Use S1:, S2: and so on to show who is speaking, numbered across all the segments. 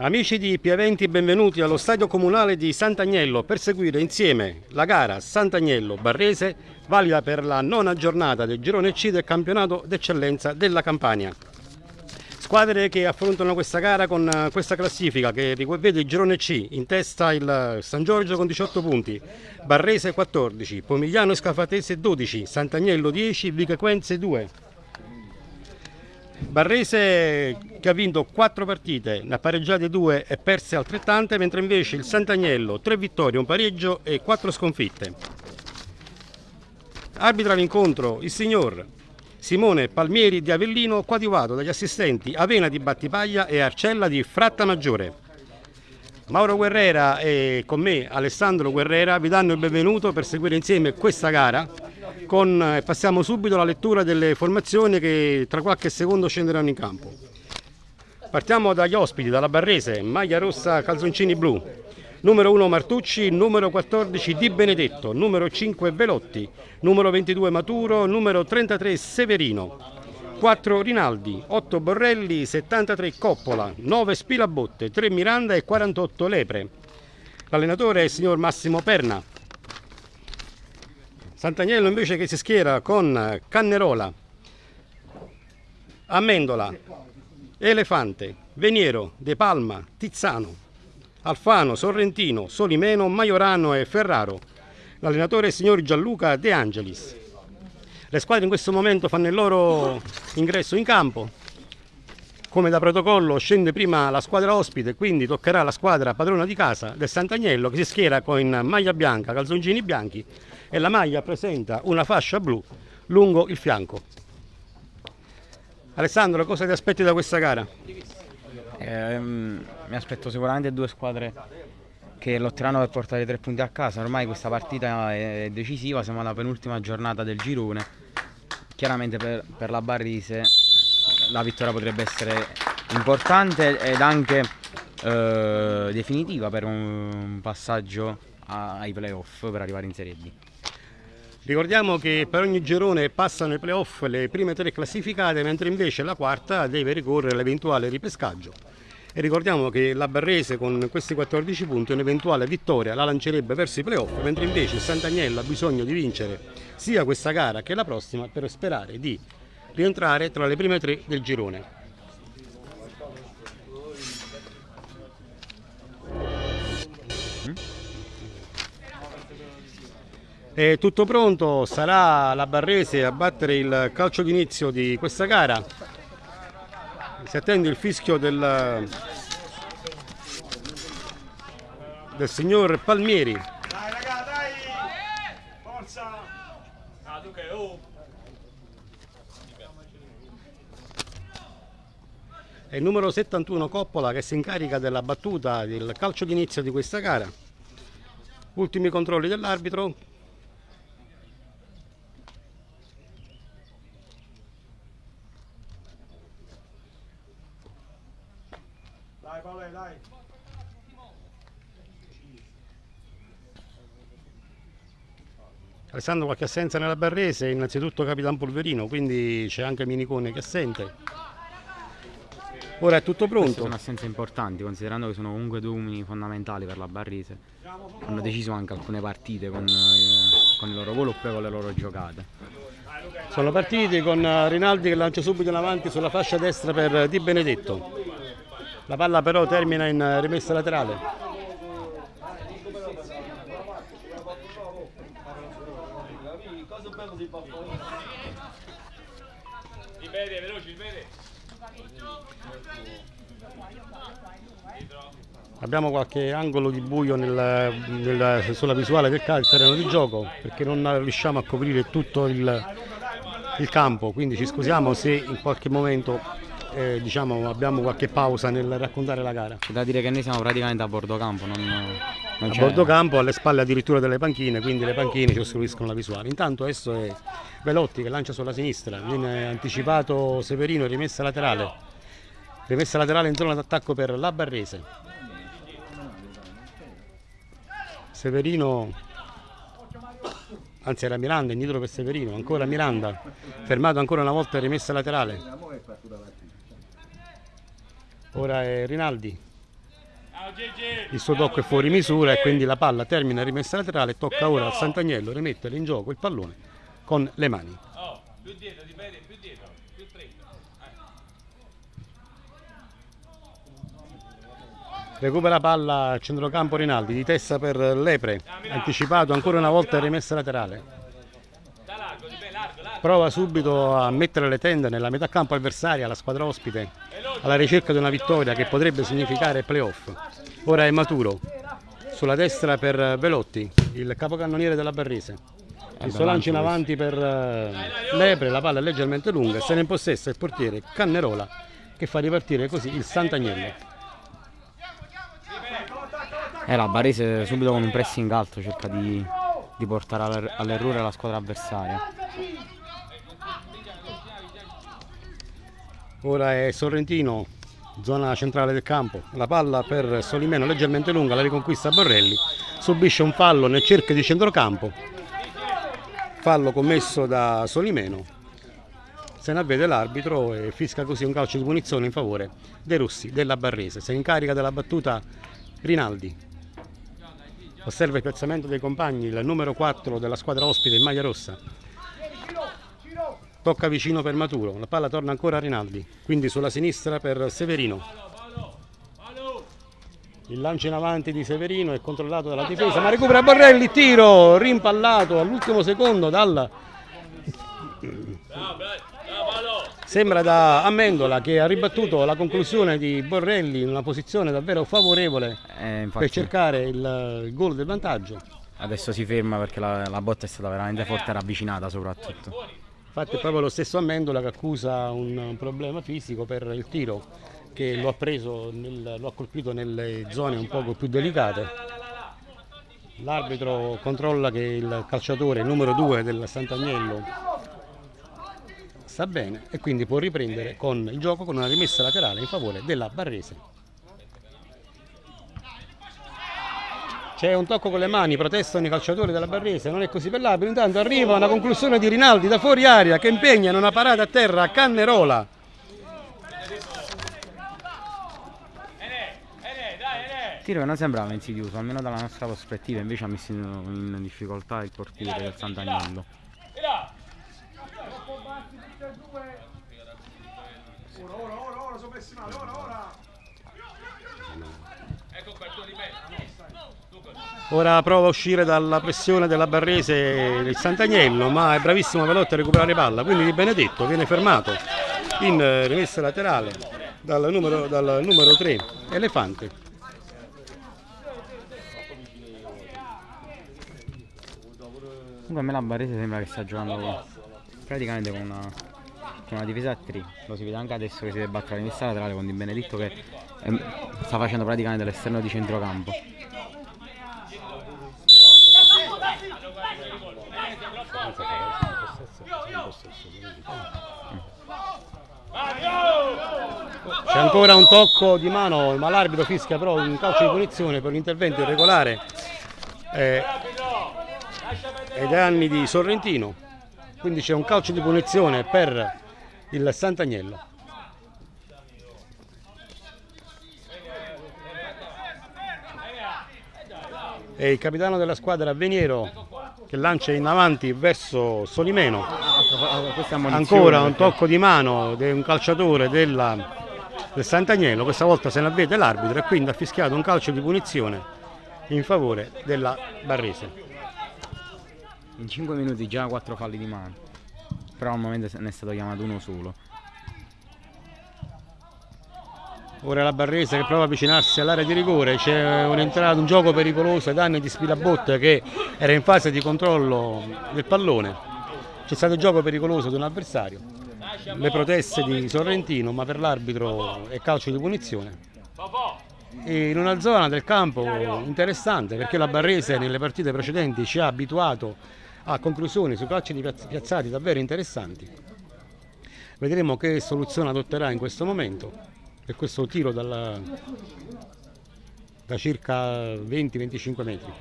S1: Amici di Piaventi, benvenuti allo stadio comunale di Sant'Agnello per seguire insieme la gara Sant'Agnello-Barrese, valida per la nona giornata del girone C del campionato d'eccellenza della Campania. Squadre che affrontano questa gara con eh, questa classifica che vede il girone C in testa il San Giorgio con 18 punti, Barrese 14, Pomigliano e Scafatese 12, Sant'Agnello 10, Vichequenze 2. Barrese che ha vinto 4 partite, ne ha pareggiate 2 e perse altrettante, mentre invece il Sant'Agnello 3 vittorie, un pareggio e 4 sconfitte. Arbitra l'incontro il signor Simone Palmieri di Avellino, coadiuvato dagli assistenti Avena di Battipaglia e Arcella di Fratta Maggiore. Mauro Guerrera e con me Alessandro Guerrera vi danno il benvenuto per seguire insieme questa gara con, eh, passiamo subito alla lettura delle formazioni che tra qualche secondo scenderanno in campo. Partiamo dagli ospiti, dalla Barrese, maglia rossa, calzoncini blu. Numero 1 Martucci, numero 14 Di Benedetto, numero 5 Velotti, numero 22 Maturo, numero 33 Severino, 4 Rinaldi, 8 Borrelli, 73 Coppola, 9 Spilabotte, 3 Miranda e 48 Lepre. L'allenatore è il signor Massimo Perna. Sant'Agnello invece che si schiera con Cannerola, Amendola, Elefante, Veniero, De Palma, Tizzano, Alfano, Sorrentino, Solimeno, Maiorano e Ferraro. L'allenatore è il signor Gianluca De Angelis. Le squadre in questo momento fanno il loro ingresso in campo. Come da protocollo scende prima la squadra ospite, quindi toccherà la squadra padrona di casa del Sant'Agnello che si schiera con maglia bianca, calzoncini bianchi e la maglia presenta una fascia blu lungo il fianco. Alessandro, cosa ti aspetti da questa gara?
S2: Eh, mi aspetto sicuramente due squadre che lotteranno per portare tre punti a casa. Ormai questa partita è decisiva, siamo alla penultima giornata del girone. Chiaramente per, per la Barrise la vittoria potrebbe essere importante ed anche eh, definitiva per un passaggio ai playoff per arrivare in Serie D.
S1: Ricordiamo che per ogni girone passano i playoff le prime tre classificate, mentre invece la quarta deve ricorrere all'eventuale ripescaggio. E ricordiamo che la Barrese con questi 14 punti un'eventuale vittoria la lancerebbe verso i playoff, mentre invece il Sant'Agnello ha bisogno di vincere sia questa gara che la prossima per sperare di rientrare tra le prime tre del girone. È tutto pronto, sarà la Barrese a battere il calcio d'inizio di questa gara. Si attende il fischio del, del signor Palmieri. Dai raga, dai! Forza! Ah, tu che oh! È il numero 71 Coppola che si incarica della battuta del calcio d'inizio di questa gara. Ultimi controlli dell'arbitro, Dai Paolo, dai. Alessandro qualche assenza nella Barrese, innanzitutto Capitan Polverino, quindi c'è anche Minicone che assente. Ora è tutto pronto. Queste
S2: sono assenze importanti, considerando che sono comunque due uomini fondamentali per la Barrese. Hanno deciso anche alcune partite con, eh, con il loro volo oppure con le loro giocate.
S1: Sono partiti con Rinaldi che lancia subito in avanti sulla fascia destra per Di Benedetto. La palla però termina in rimessa laterale. Abbiamo qualche angolo di buio nel, nel, sulla visuale del terreno di gioco perché non riusciamo a coprire tutto il, il campo, quindi ci scusiamo se in qualche momento eh, diciamo, abbiamo qualche pausa nel raccontare la gara.
S2: C'è da dire che noi siamo praticamente a bordo campo, non,
S1: non a bordo campo, alle spalle addirittura delle panchine, quindi le panchine ci ostruiscono la visuale. Intanto adesso è Velotti che lancia sulla sinistra, viene anticipato Severino, rimessa laterale. Rimessa laterale in zona d'attacco per la Barrese. Severino anzi era Miranda, indietro per Severino, ancora Miranda, fermato ancora una volta rimessa laterale. Ora è Rinaldi. il suo tocco è fuori misura e quindi la palla termina rimessa laterale tocca ora al Sant'Agnello rimettere in gioco il pallone con le mani. Recupera palla a centrocampo Rinaldi di testa per Lepre anticipato ancora una volta rimessa laterale prova subito a mettere le tende nella metà campo avversaria la squadra ospite alla ricerca di una vittoria che potrebbe significare playoff. Ora è maturo sulla destra per Velotti il capocannoniere della Barrese. Il suo lancio in avanti per eh, Lepre la palla è leggermente lunga se ne impossessa il portiere Cannerola che fa ripartire così il Sant'Agnello.
S2: Eh, la Barese subito con un pressing alto cerca di, di portare all'errore la squadra avversaria.
S1: Ora è Sorrentino, zona centrale del campo. La palla per Solimeno leggermente lunga, la riconquista Borrelli. Subisce un fallo nel cerchio di centrocampo. Fallo commesso da Solimeno. Se ne avvede l'arbitro e fisca così un calcio di punizione in favore dei russi della Barrese. Si incarica della battuta Rinaldi osserva il piazzamento dei compagni, il numero 4 della squadra ospite in maglia rossa. Tocca vicino per Maturo, la palla torna ancora a Rinaldi, quindi sulla sinistra per Severino. Il lancio in avanti di Severino è controllato dalla difesa, ma recupera Borrelli, tiro rimpallato all'ultimo secondo dal Sembra da Amendola che ha ribattuto la conclusione di Borrelli in una posizione davvero favorevole eh, per cercare il, il gol del vantaggio.
S2: Adesso si ferma perché la, la botta è stata veramente forte e ravvicinata soprattutto.
S1: Infatti è proprio lo stesso Amendola che accusa un, problema fisico per il tiro che lo ha, preso nel, lo ha colpito nelle zone un poco più delicate. L'arbitro controlla che il calciatore numero 2 del Sant'Agnello sta bene e quindi può riprendere con il gioco con una rimessa laterale in favore della Barrese. C'è un tocco con le mani, protestano i calciatori della Barrese, non è così per l'arbitro. Intanto arriva una conclusione di Rinaldi da fuori aria che impegna in una parata a terra a Cannerola.
S2: Tiro che non sembrava insidioso, almeno dalla nostra prospettiva, invece ha messo in difficoltà il portiere del Sant'Agnello.
S1: Ora prova a uscire dalla pressione della Barrese il Sant'Agnello, ma è bravissimo Velotti a recuperare palla, quindi Di Benedetto viene fermato in rimessa laterale dal numero, dal numero 3, Elefante.
S2: Comunque a me la Barrese sembra che sta giocando praticamente con una, con una difesa a 3, lo si vede anche adesso che si deve battere rimessa laterale con Di Benedetto che è, sta facendo praticamente l'esterno di centrocampo.
S1: C'è ancora un tocco di mano, ma l'arbitro fischia però un calcio di punizione per l'intervento irregolare eh, ai danni di Sorrentino. Quindi c'è un calcio di punizione per il Sant'Agnello. E il capitano della squadra Veniero che lancia in avanti verso Solimeno. Ancora un tocco di mano di un calciatore della, del Sant'Agnello. Questa volta se ne avvede l'arbitro e quindi ha fischiato un calcio di punizione in favore della Barrese.
S2: In 5 minuti già 4 falli di mano. Però al momento ne è stato chiamato uno solo
S1: Ora la Barrese che prova a avvicinarsi all'area di rigore, c'è un, gioco pericoloso ai danni di Spilabotte che era in fase di controllo del pallone. C'è stato il gioco pericoloso di un avversario, le proteste di Sorrentino, ma per l'arbitro è calcio di punizione. E in una zona del campo interessante perché la Barrese nelle partite precedenti ci ha abituato a conclusioni su calci piazzati davvero interessanti. Vedremo che soluzione adotterà in questo momento e questo tiro dalla, da circa 20-25 metri.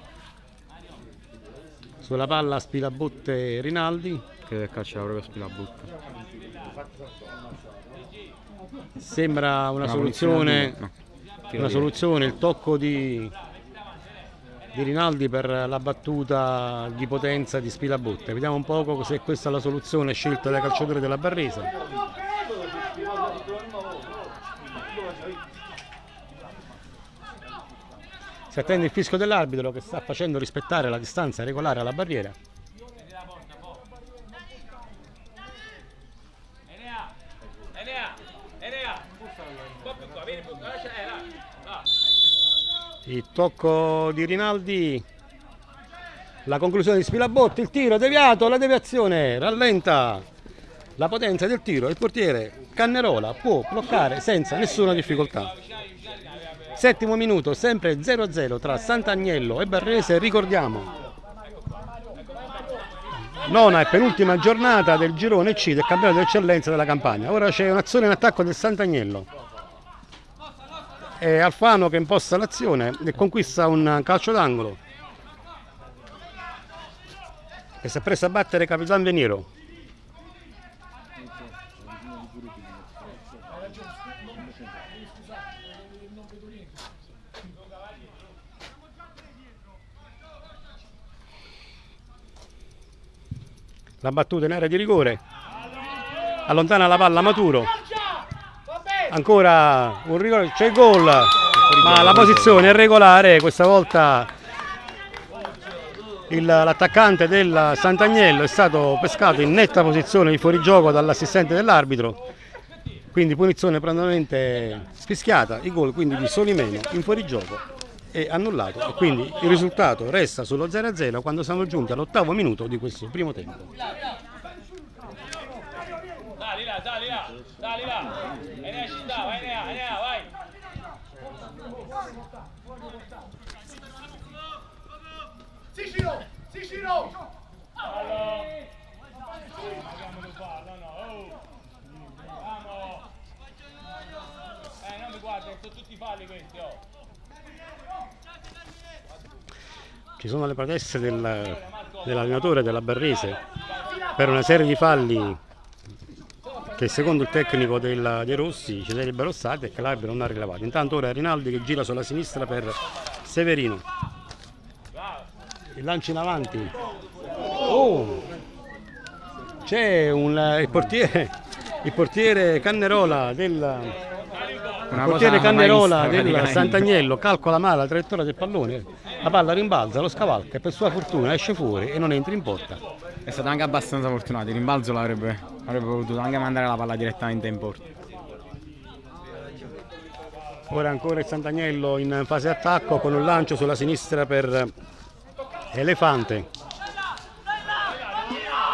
S1: Sulla palla Spilabotte Rinaldi.
S2: Che calcia proprio Spilabotte.
S1: Sembra una, una soluzione una soluzione, il tocco di, di Rinaldi per la battuta di potenza di Spilabotte. Vediamo un poco se questa è la soluzione scelta dai calciatori della Barrese. Si attende il fischio dell'arbitro che sta facendo rispettare la distanza regolare alla barriera. il tocco di Rinaldi la conclusione di Spilabotti il tiro deviato la deviazione rallenta la potenza del tiro il portiere Cannerola può bloccare senza nessuna difficoltà settimo minuto sempre 0-0 tra Sant'Agnello e Barrese ricordiamo. Nona e penultima giornata del girone C del campionato d'eccellenza della Campania. Ora c'è un'azione in attacco del Sant'Agnello. È Alfano che imposta l'azione e conquista un calcio d'angolo. Che si è preso a battere Capitan Veniero la battuta in area di rigore. Allontana la palla Maturo. Ancora un rigore, c'è il gol, ma la posizione è regolare, questa volta l'attaccante del Sant'Agnello è stato pescato in netta posizione di fuorigioco dall'assistente dell'arbitro, quindi punizione prontamente fischiata, il gol quindi di Solimeno in fuorigioco è annullato e quindi il risultato resta sullo 0-0 quando siamo giunti all'ottavo minuto di questo primo tempo. Dai là, dai là, dai là. Enea ci sta, vai Enea, Enea, vai. Sicilo, Sicilo. Allora. Eh, non mi guarda, sono tutti falli questi, oh. Ci sono le proteste del, dell'allenatore della Barrese per una serie di falli che secondo il tecnico del, dei Rossi ci sarebbero stati e che l'arbitro non ha rilevato. Intanto ora Rinaldi che gira sulla sinistra per Severino. Il lancio in avanti. Oh! C'è il portiere, il portiere Cannerola del, il portiere Cannerola del Sant'Agnello calcola male la traiettoria del pallone, la palla rimbalza, lo scavalca e per sua fortuna esce fuori e non entra in porta.
S2: È stato anche abbastanza fortunato, il rimbalzo l'avrebbe potuto anche mandare la palla direttamente in porta.
S1: Ora ancora il Sant'Agnello in fase attacco con un lancio sulla sinistra per Elefante.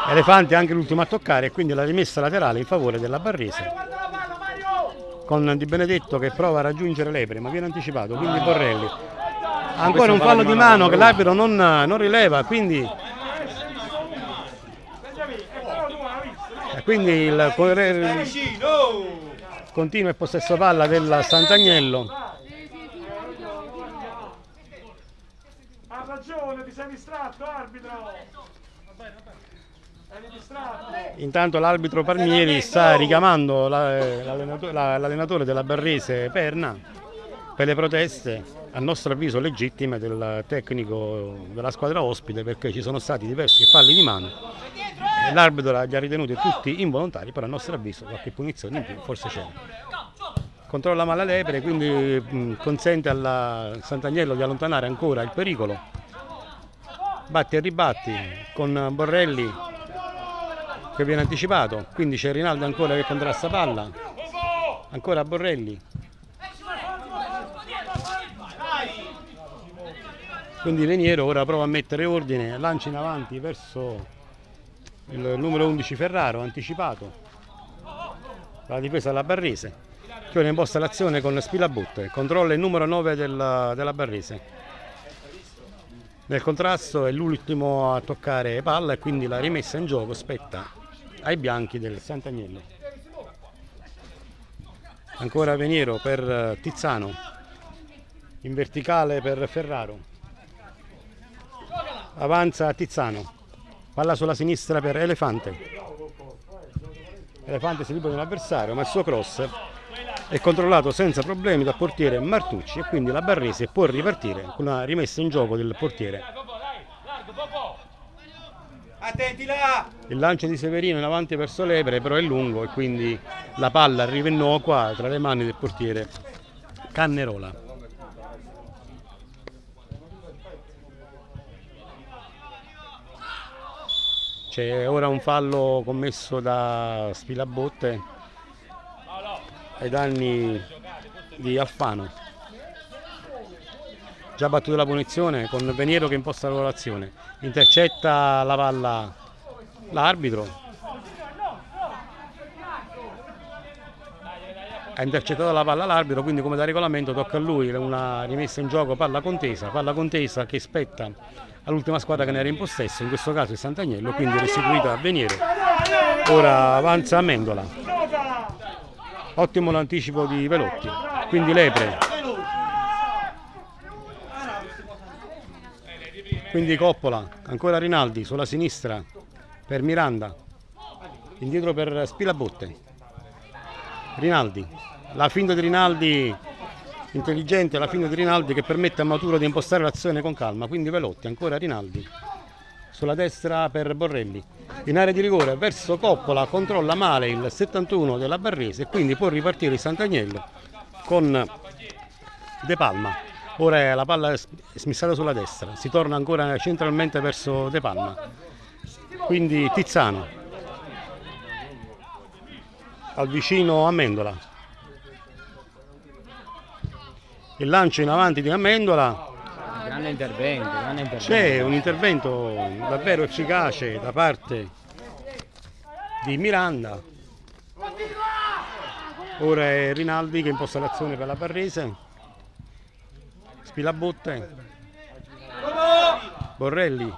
S1: Elefante anche l'ultimo a toccare e quindi la rimessa laterale in favore della Barrese. Con Di Benedetto che prova a raggiungere Lepre ma viene anticipato, quindi Borrelli. Ancora un fallo di mano che l'arbitro non, non rileva, quindi quindi il continua il possesso palla del Sant'Agnello. Ha ragione ti sei distratto arbitro intanto l'arbitro Palmieri sta richiamando l'allenatore della Barrese Perna per le proteste a nostro avviso legittime del tecnico della squadra ospite perché ci sono stati diversi falli di mano l'arbitro li ha ritenuti tutti involontari, però a nostro avviso qualche punizione in più forse c'è. Controlla male lepre, quindi mh, consente al Sant'Agnello di allontanare ancora il pericolo. Batti e ribatti con Borrelli che viene anticipato, quindi c'è Rinaldo ancora che contrasta palla, ancora Borrelli. Quindi Veniero ora prova a mettere ordine, lancia in avanti verso il numero 11 Ferraro anticipato. La difesa della Barrese. Che ora imposta l'azione con Spilabutte. Controlla il numero 9 della, della Barrese. Nel contrasto è l'ultimo a toccare palla e quindi la rimessa in gioco spetta ai bianchi del Sant'Agnello. Ancora Veniero per Tizzano. In verticale per Ferraro. Avanza Tizzano. Palla sulla sinistra per Elefante. Elefante si libera dell'avversario ma il suo cross è controllato senza problemi dal portiere Martucci e quindi la Barrese può ripartire con una rimessa in gioco del portiere.
S3: Attenti là!
S1: Il lancio di Severino in avanti verso Lepre però è lungo e quindi la palla arriva innocua tra le mani del portiere Cannerola. C'è ora un fallo commesso da Spilabotte ai danni di Alfano. Già battuta la punizione con Veniero che imposta la l'azione. Intercetta la palla l'arbitro. Ha intercettato la palla l'arbitro, quindi come da regolamento tocca a lui una rimessa in gioco palla contesa, palla contesa che spetta all'ultima squadra che ne era in possesso, in questo caso il Sant'Agnello, quindi restituita a Veniero. Ora avanza Amendola. Ottimo l'anticipo di Velotti, quindi Lepre. Quindi Coppola, ancora Rinaldi sulla sinistra per Miranda, indietro per Spilabotte. Rinaldi, la finta di Rinaldi intelligente, la finta di Rinaldi che permette a Maturo di impostare l'azione con calma, quindi Velotti, ancora Rinaldi, sulla destra per Borrelli, in area di rigore verso Coppola, controlla male il 71 della Barrese e quindi può ripartire il Sant'Agnello con De Palma. Ora la palla è smissata sulla destra, si torna ancora centralmente verso De Palma, quindi Tizzano al vicino Amendola. Il lancio in avanti di Amendola.
S2: Grande intervento, grande intervento.
S1: C'è un intervento davvero efficace da parte di Miranda. Ora è Rinaldi che imposta l'azione per la Barrese. Spilabotte. Borrelli.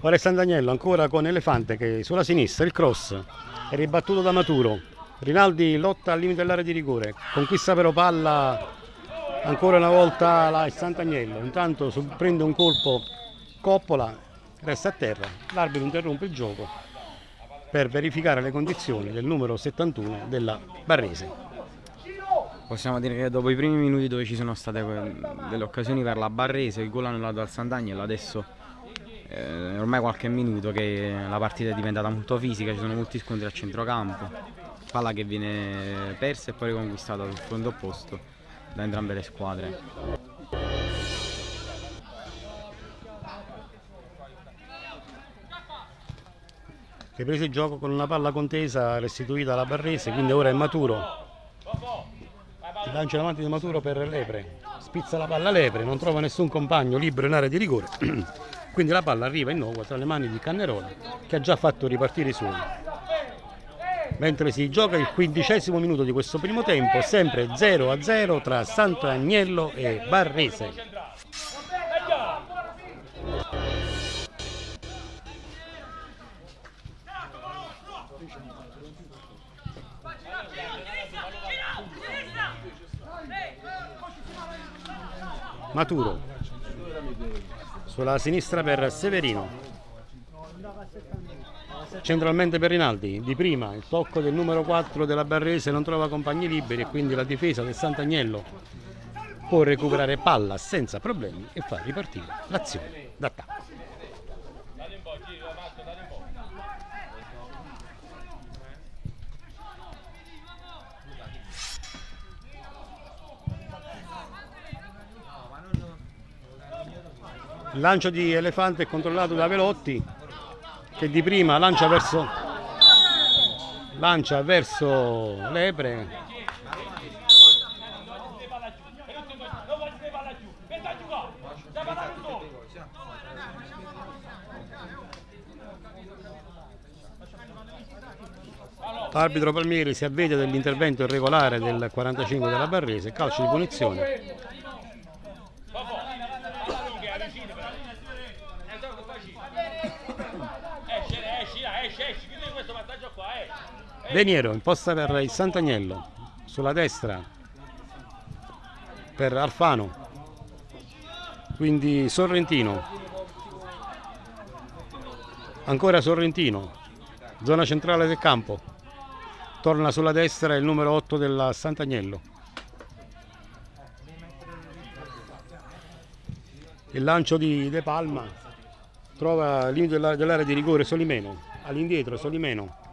S1: Ora è Sant'Agnello ancora con Elefante che sulla sinistra il cross è ribattuto da Maturo. Rinaldi lotta al limite dell'area di rigore, conquista però palla ancora una volta la Sant'Agnello. Intanto prende un colpo Coppola, resta a terra. L'arbitro interrompe il gioco per verificare le condizioni del numero 71 della Barrese.
S2: Possiamo dire che dopo i primi minuti dove ci sono state delle occasioni per la Barrese, il gol annullato al Sant'Agnello, adesso eh, ormai qualche minuto che la partita è diventata molto fisica, ci sono molti scontri a centrocampo, palla che viene persa e poi riconquistata sul fronte opposto da entrambe le squadre.
S1: Riprese il gioco con una palla contesa restituita alla Barrese, quindi ora è Maturo. Il lancio in avanti di Maturo per Lepre. Spizza la palla Lepre, non trova nessun compagno libero in area di rigore. Quindi la palla arriva in nuovo tra le mani di Cannerola che ha già fatto ripartire i suoi. Mentre si gioca il quindicesimo minuto di questo primo tempo, sempre 0 a 0 tra Sant'Agnello e Barrese. Maturo. Sulla sinistra per Severino. Centralmente per Rinaldi di prima il tocco del numero 4 della Barrese non trova compagni liberi e quindi la difesa del Sant'Agnello può recuperare palla senza problemi e far ripartire l'azione d'attacco Il lancio di Elefante è controllato da Velotti che di prima lancia verso, lancia verso Lepre. L'arbitro Palmieri si avvede dell'intervento irregolare del 45 della Barrese, calcio di punizione Veniero imposta per il Sant'Agnello sulla destra per Alfano quindi Sorrentino ancora Sorrentino zona centrale del campo. Torna sulla destra il numero 8 del Sant'Agnello. Il lancio di De Palma trova il limite della- dell'area di rigore Solimeno, all'indietro Solimeno.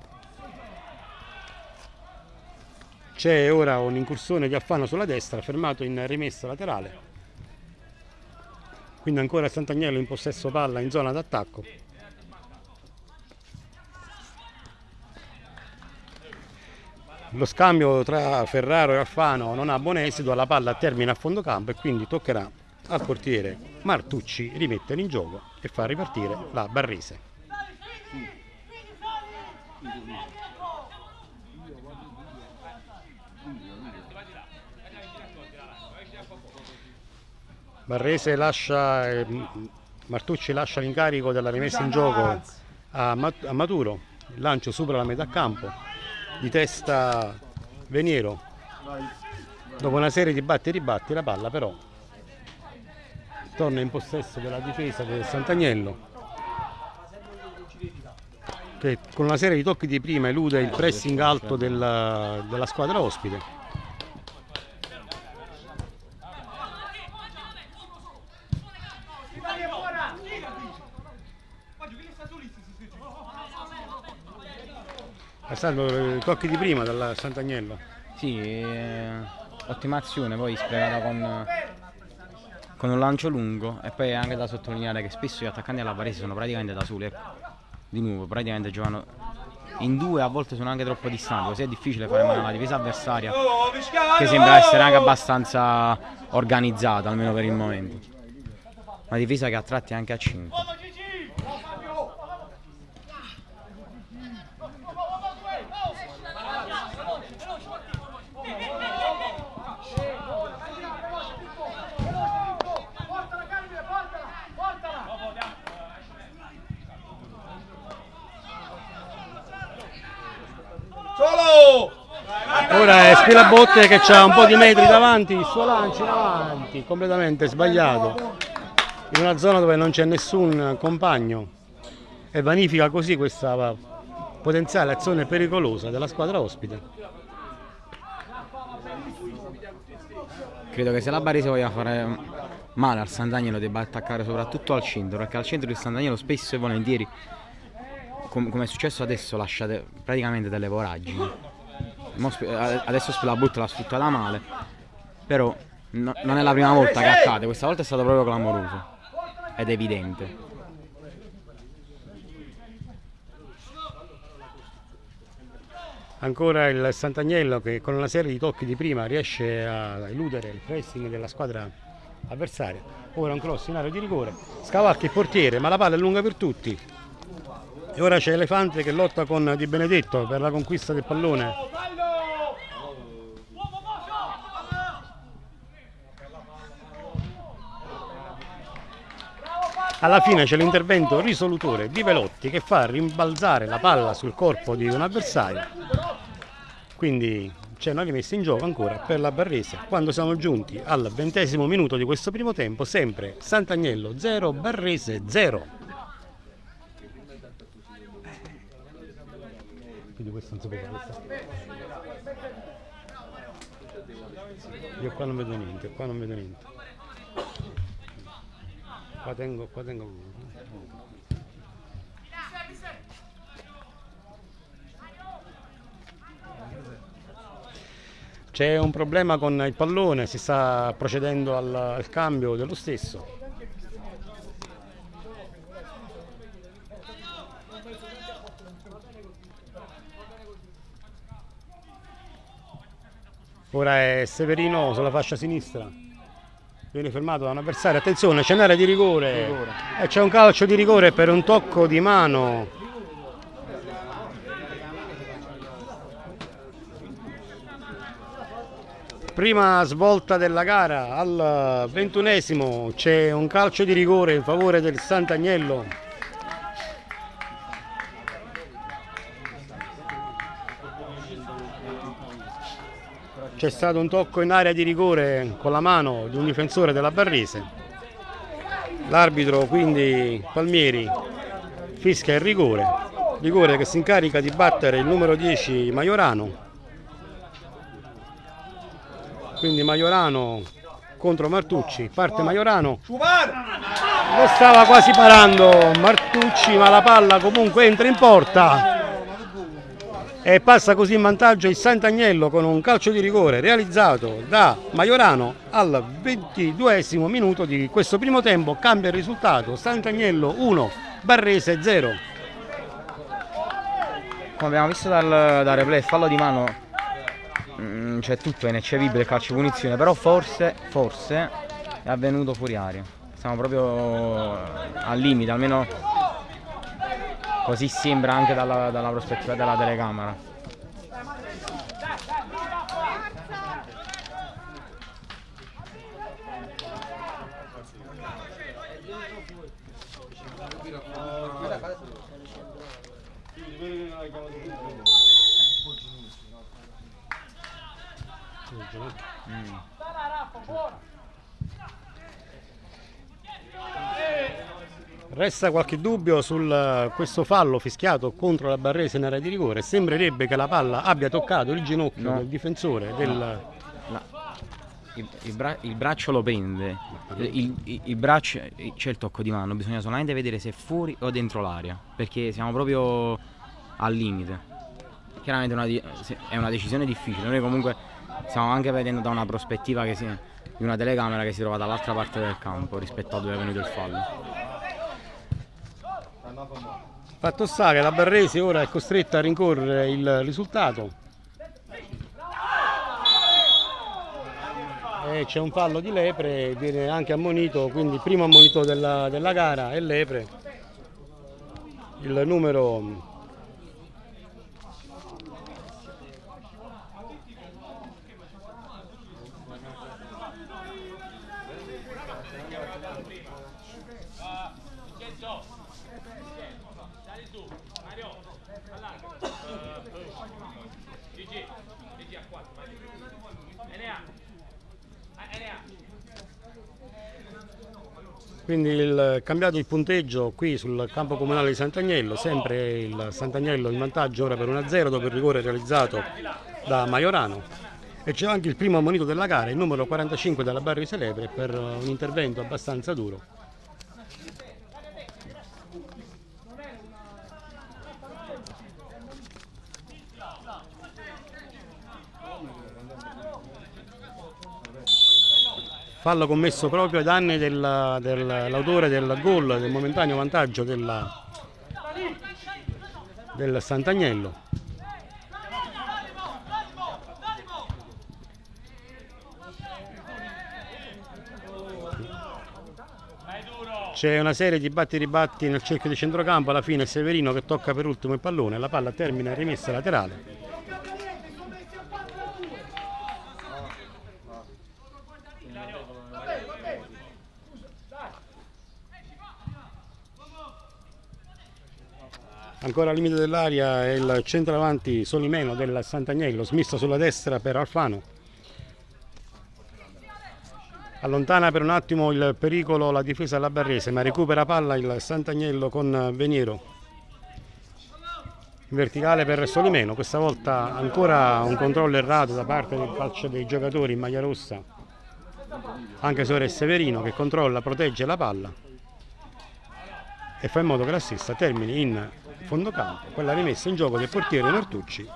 S1: C'è ora un'incursione di Affano sulla destra, fermato in rimessa laterale. Quindi ancora Sant'Agnello in possesso palla in zona d'attacco. Lo scambio tra Ferraro e Alfano non ha buon esito, la palla termina a fondo campo e quindi toccherà al portiere Martucci rimettere in gioco e far ripartire la Barrese. Barrese lascia, eh, Martucci lascia l'incarico della rimessa in gioco a, a Maturo, il lancio supera la metà campo, di testa Veniero, dopo una serie di batti e ribatti la palla però torna in possesso della difesa del Sant'Agnello che con una serie di tocchi di prima elude il pressing alto della, della squadra ospite Alessandro, i tocchi di prima dal Sant'Agnello
S2: Sì, eh, ottima azione, poi sprecata con, con un lancio lungo e poi è anche da sottolineare che spesso gli attaccanti della Varese sono praticamente da soli, ecco. Di nuovo, praticamente giocano in due, a volte sono anche troppo distanti, così è difficile fare male alla difesa avversaria che sembra essere anche abbastanza organizzata, almeno per il momento. Una difesa che a tratti anche a 5.
S3: Solo!
S1: Ora è Spilabotte che ha un po' di metri davanti, il suo lancio in avanti, completamente sbagliato, in una zona dove non c'è nessun compagno e vanifica così questa potenziale azione pericolosa della squadra ospite.
S2: Credo che se la Barese voglia fare male al Sant'Agnelo debba attaccare soprattutto al centro, perché al centro il Sant'Agnelo spesso e volentieri, com- come è successo adesso, lascia de- praticamente delle voragini. Adesso Spilabut l'ha sfruttata male, però no- non è la prima volta che accade, questa volta è stato proprio clamoroso ed evidente.
S1: Ancora il Sant'Agnello che con una serie di tocchi di prima riesce a eludere il pressing della squadra avversaria. Ora un cross in area di rigore, scavalca il portiere ma la palla è lunga per tutti. E ora c'è Elefante che lotta con Di Benedetto per la conquista del pallone. Alla fine c'è l'intervento risolutore di Velotti che fa rimbalzare la palla sul corpo di un avversario. Quindi c'è una rimessa in gioco ancora per la Barrese. Quando siamo giunti al ventesimo minuto di questo primo tempo, sempre Sant'Agnello 0, Barrese 0. Quindi questo non si può fare. Io qua non vedo niente, qua non vedo niente. Qua tengo, qua tengo. C'è un problema con il pallone, si sta procedendo al, al cambio dello stesso. Ora è Severino sulla fascia sinistra. Viene fermato da un avversario. Attenzione, c'è un'area di rigore. E c'è un calcio di rigore per un tocco di mano. Prima svolta della gara al ventunesimo c'è un calcio di rigore in favore del Sant'Agnello. C'è stato un tocco in area di rigore con la mano di un difensore della Barrese. L'arbitro quindi Palmieri fischia il rigore Ligure che si incarica di battere il numero 10 Maiorano. Quindi Maiorano contro Martucci, parte Maiorano. Lo stava quasi parando Martucci, ma la palla comunque entra in porta. E passa così in vantaggio il Sant'Agnello con un calcio di rigore realizzato da Maiorano al 22 minuto di questo primo tempo. Cambia il risultato, Sant'Agnello 1, Barrese 0.
S2: Come abbiamo visto dal, dal replay, fallo di mano mm, c'è tutto, è il calcio punizione, però forse, forse è avvenuto fuori aria. Siamo proprio al limite, almeno così sembra anche dalla, dalla prospettiva della telecamera.
S1: Resta qualche dubbio su questo fallo fischiato contro la Barrese in area di rigore. Sembrerebbe che la palla abbia toccato il ginocchio
S2: No.
S1: del difensore del...
S2: La- il, il bra- il braccio lo pende, il, il- braccio c'è il tocco di mano, bisogna solamente vedere se è fuori o dentro l'area, perché siamo proprio al limite. Chiaramente una è una decisione difficile, noi comunque stiamo anche vedendo da una prospettiva si- di una telecamera che si trova dall'altra parte del campo rispetto a dove è venuto il fallo.
S1: Fatto sta che la Barrese ora è costretta a rincorrere il risultato. C'è un fallo di Lepre, viene anche ammonito, quindi primo ammonito della, della gara è Lepre. Il numero Quindi il, cambiato il punteggio qui sul campo comunale di Sant'Agnello, sempre il Sant'Agnello in vantaggio ora per 1-0 dopo il rigore realizzato da Maiorano. E c'è anche il primo ammonito della gara, il numero 45 della Barri Celebre per un intervento abbastanza duro. Fallo commesso proprio ai danni del- dell'autore del gol, del momentaneo vantaggio della- del Sant'Agnello. C'è una serie di batti e ribatti nel cerchio di centrocampo, alla fine Severino che tocca per ultimo il pallone, la palla termina in rimessa laterale. Ancora al limite dell'aria è il centravanti Solimeno del Sant'Agnello, smista sulla destra per Alfano. Allontana per un attimo il pericolo la difesa della Barrese, ma recupera palla il Sant'Agnello con Veniero. In verticale per Solimeno, questa volta ancora un controllo errato da parte del calcio dei giocatori in maglia rossa, anche è Severino che controlla, protegge la palla e fa in modo che la stessa termini in fondo campo, quella rimessa in gioco del portiere Nortucci.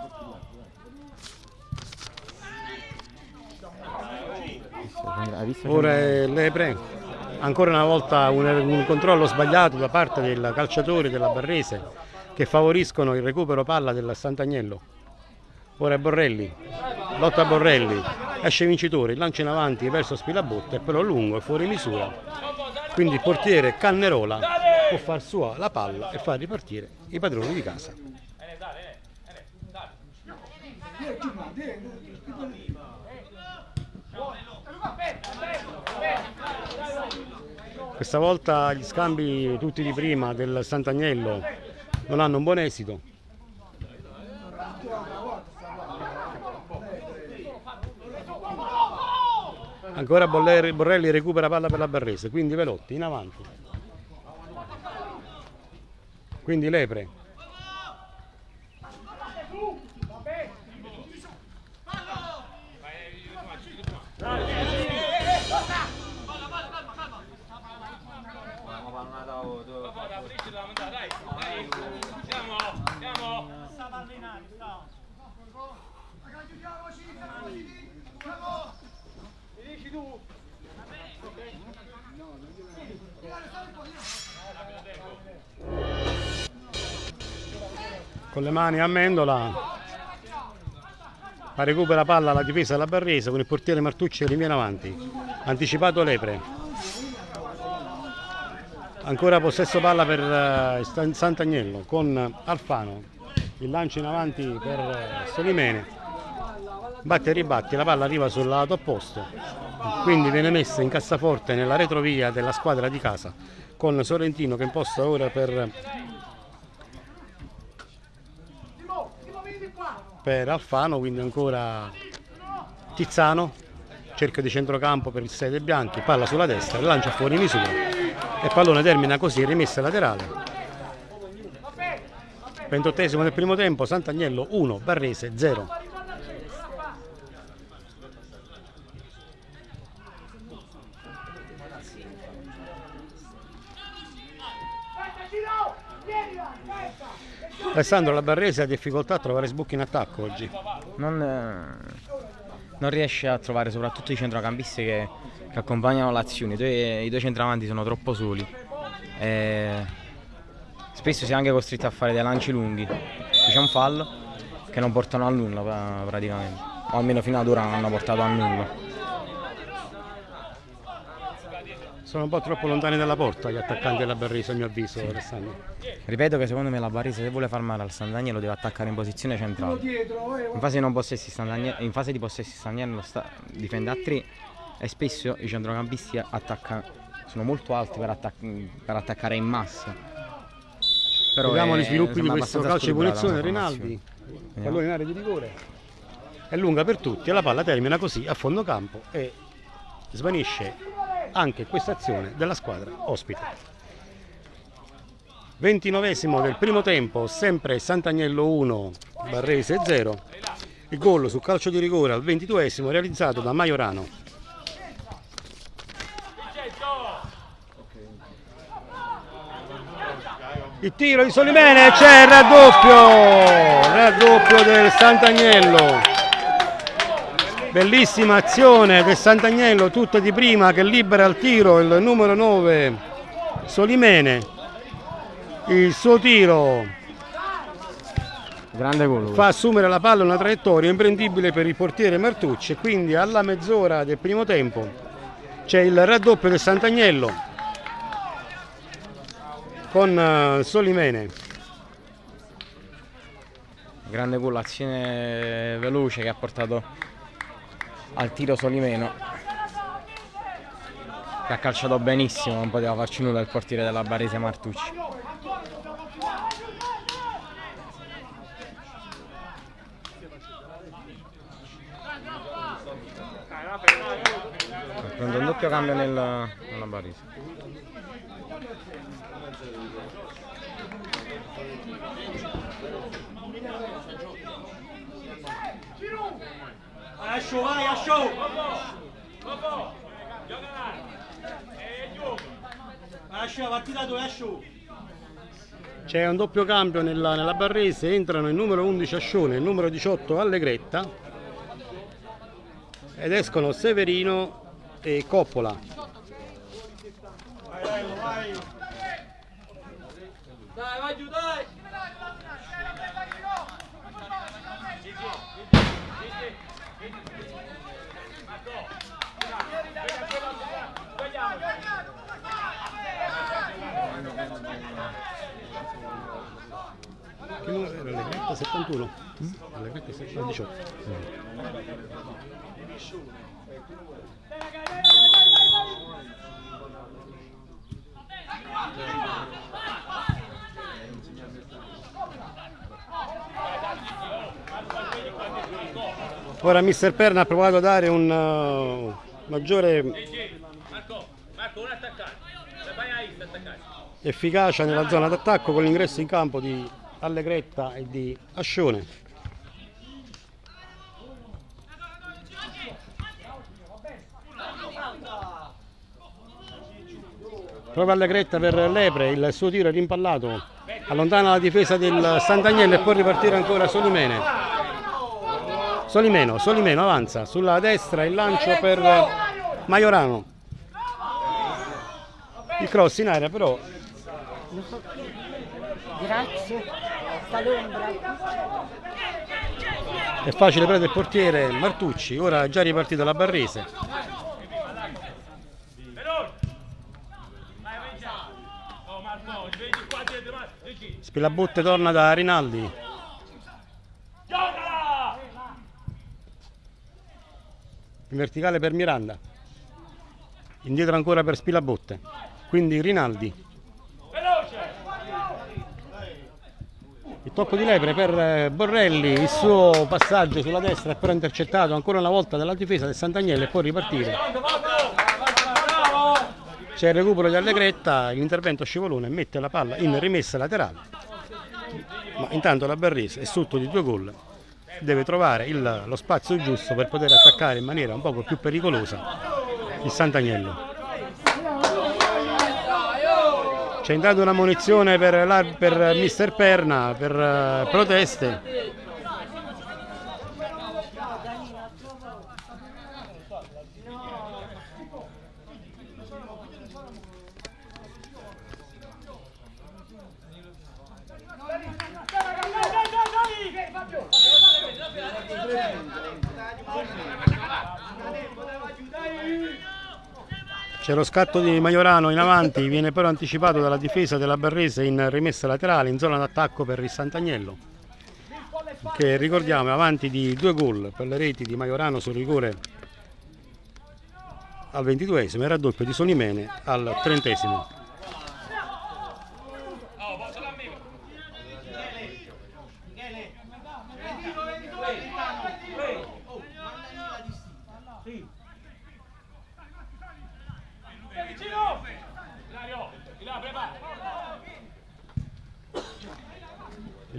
S1: Ora è Lepre, ancora una volta un, un controllo sbagliato da parte del calciatore della Barrese che favoriscono il recupero palla del Sant'Agnello. Ora è Borrelli, lotta Borrelli, esce vincitore, lancia in avanti verso Spilabotta e però lungo e fuori misura. Quindi il portiere Cannerola può far sua la palla e far ripartire i padroni di casa. Questa volta gli scambi tutti di prima del Sant'Agnello non hanno un buon esito. Ancora Borrelli, Borrelli recupera palla per la Barrese, quindi Velotti in avanti. Quindi Lepre. Bravo. Con le mani a Mendola. Ma recupera palla la difesa della Barrese con il portiere Martucci che rinviene avanti. Anticipato Lepre. Ancora possesso palla per uh, Sant'Agnello con Alfano. Il lancio in avanti per uh, Solimene. Batte e ribatti la palla arriva sul lato opposto. Quindi viene messa in cassaforte nella retrovia della squadra di casa con Sorrentino che imposta ora per per Alfano, quindi ancora Tizzano, cerca di centrocampo per il 6 dei bianchi, palla sulla destra, lancia fuori misura e pallone termina così, rimessa laterale. 28 del primo tempo, Sant'Agnello 1, Barrese 0. Alessandro La Barrese ha difficoltà a trovare sbocchi in attacco oggi.
S2: Non, eh, non riesce a trovare soprattutto i centrocampisti che, che accompagnano l'azione. I I due centravanti sono troppo soli. E spesso si è anche costretto a fare dei lanci lunghi. C'è un fallo che non portano a nulla praticamente. O almeno fino ad ora non hanno portato a nulla.
S1: Sono un po' troppo lontani dalla porta gli attaccanti della Barrese a mio avviso sì. Alessandro.
S2: Ripeto che secondo me la Barrese se vuole far male al Sant'Agnello deve attaccare in posizione centrale. In fase, in fase di possessi Sant'Agnello difende a tre e spesso i centrocampisti attaccano, sono molto alti per, attac per attaccare in massa.
S1: Però Vediamo gli sviluppi di questo calcio di punizione Rinaldi, pallone in area di rigore. È lunga per tutti e la palla termina così a fondo campo e svanisce anche questa azione della squadra ospite. 29 del primo tempo, sempre Sant'Agnello 1, Barrese 0. Il gol su calcio di rigore al 22 realizzato da Maiorano. Il tiro di Solimene, c'è il raddoppio, raddoppio del Sant'Agnello. Bellissima azione del Sant'Agnello, tutta di prima che libera al tiro il numero 9 Solimene. Il suo tiro fa assumere la palla una traiettoria imprendibile per il portiere Martucci e quindi alla mezz'ora del primo tempo c'è il raddoppio del Sant'Agnello con eh, Solimene.
S2: Grande gol, azione veloce che ha portato al tiro Solimeno che ha calciato benissimo, non poteva farci nulla il portiere della Barese Martucci. Prendo un doppio cambio nel, nella Barese.
S3: Asciò, vai, Asciò! Asciò, partita dove Asciò?
S1: C'è un doppio cambio nella, nella, Barrese, entrano il numero 11 Ascione e il numero 18 Allegretta ed escono Severino e Coppola. Vai, vai, vai. Dai, vai giù, dai! Che numero era? Allegretta 71? Mm? Allegretta 18. Ora Mister Perna ha provato a dare un uh, maggiore efficacia nella zona d'attacco con l'ingresso in campo di Allegretta e di Ascione. Proprio Allegretta per Lepre, il suo tiro è rimpallato, allontana la difesa del Sant'Agnello e può ripartire ancora Solimene. Solimeno, Solimeno avanza, sulla destra il lancio per Maiorano. il cross in aria però
S4: Grazie. Sta l'ombra.
S1: è facile prendere il portiere Martucci ora è già ripartita la Barrese. Spilabotte torna da Rinaldi. In verticale per Miranda. Indietro ancora per Spilabotte quindi Rinaldi il tocco di lepre per eh, Borrelli il suo passaggio sulla destra è però intercettato ancora una volta dalla difesa del Sant'Agnello e può ripartire. C'è il recupero di Allegretta l'intervento scivolone mette la palla in rimessa laterale. Ma intanto la Barrese è sotto di due gol. Deve trovare il- lo spazio giusto per poter attaccare in maniera un poco più pericolosa il Sant'Agnello c'è intanto una munizione per, per mister Perna per eh, proteste C'è lo scatto di Maiorano in avanti, viene però anticipato dalla difesa della Barrese in rimessa laterale in zona d'attacco per il Sant'Agnello che ricordiamo è avanti di due gol per le reti di Maiorano sul rigore al 22esimo e raddoppio di Sonimene al 30esimo.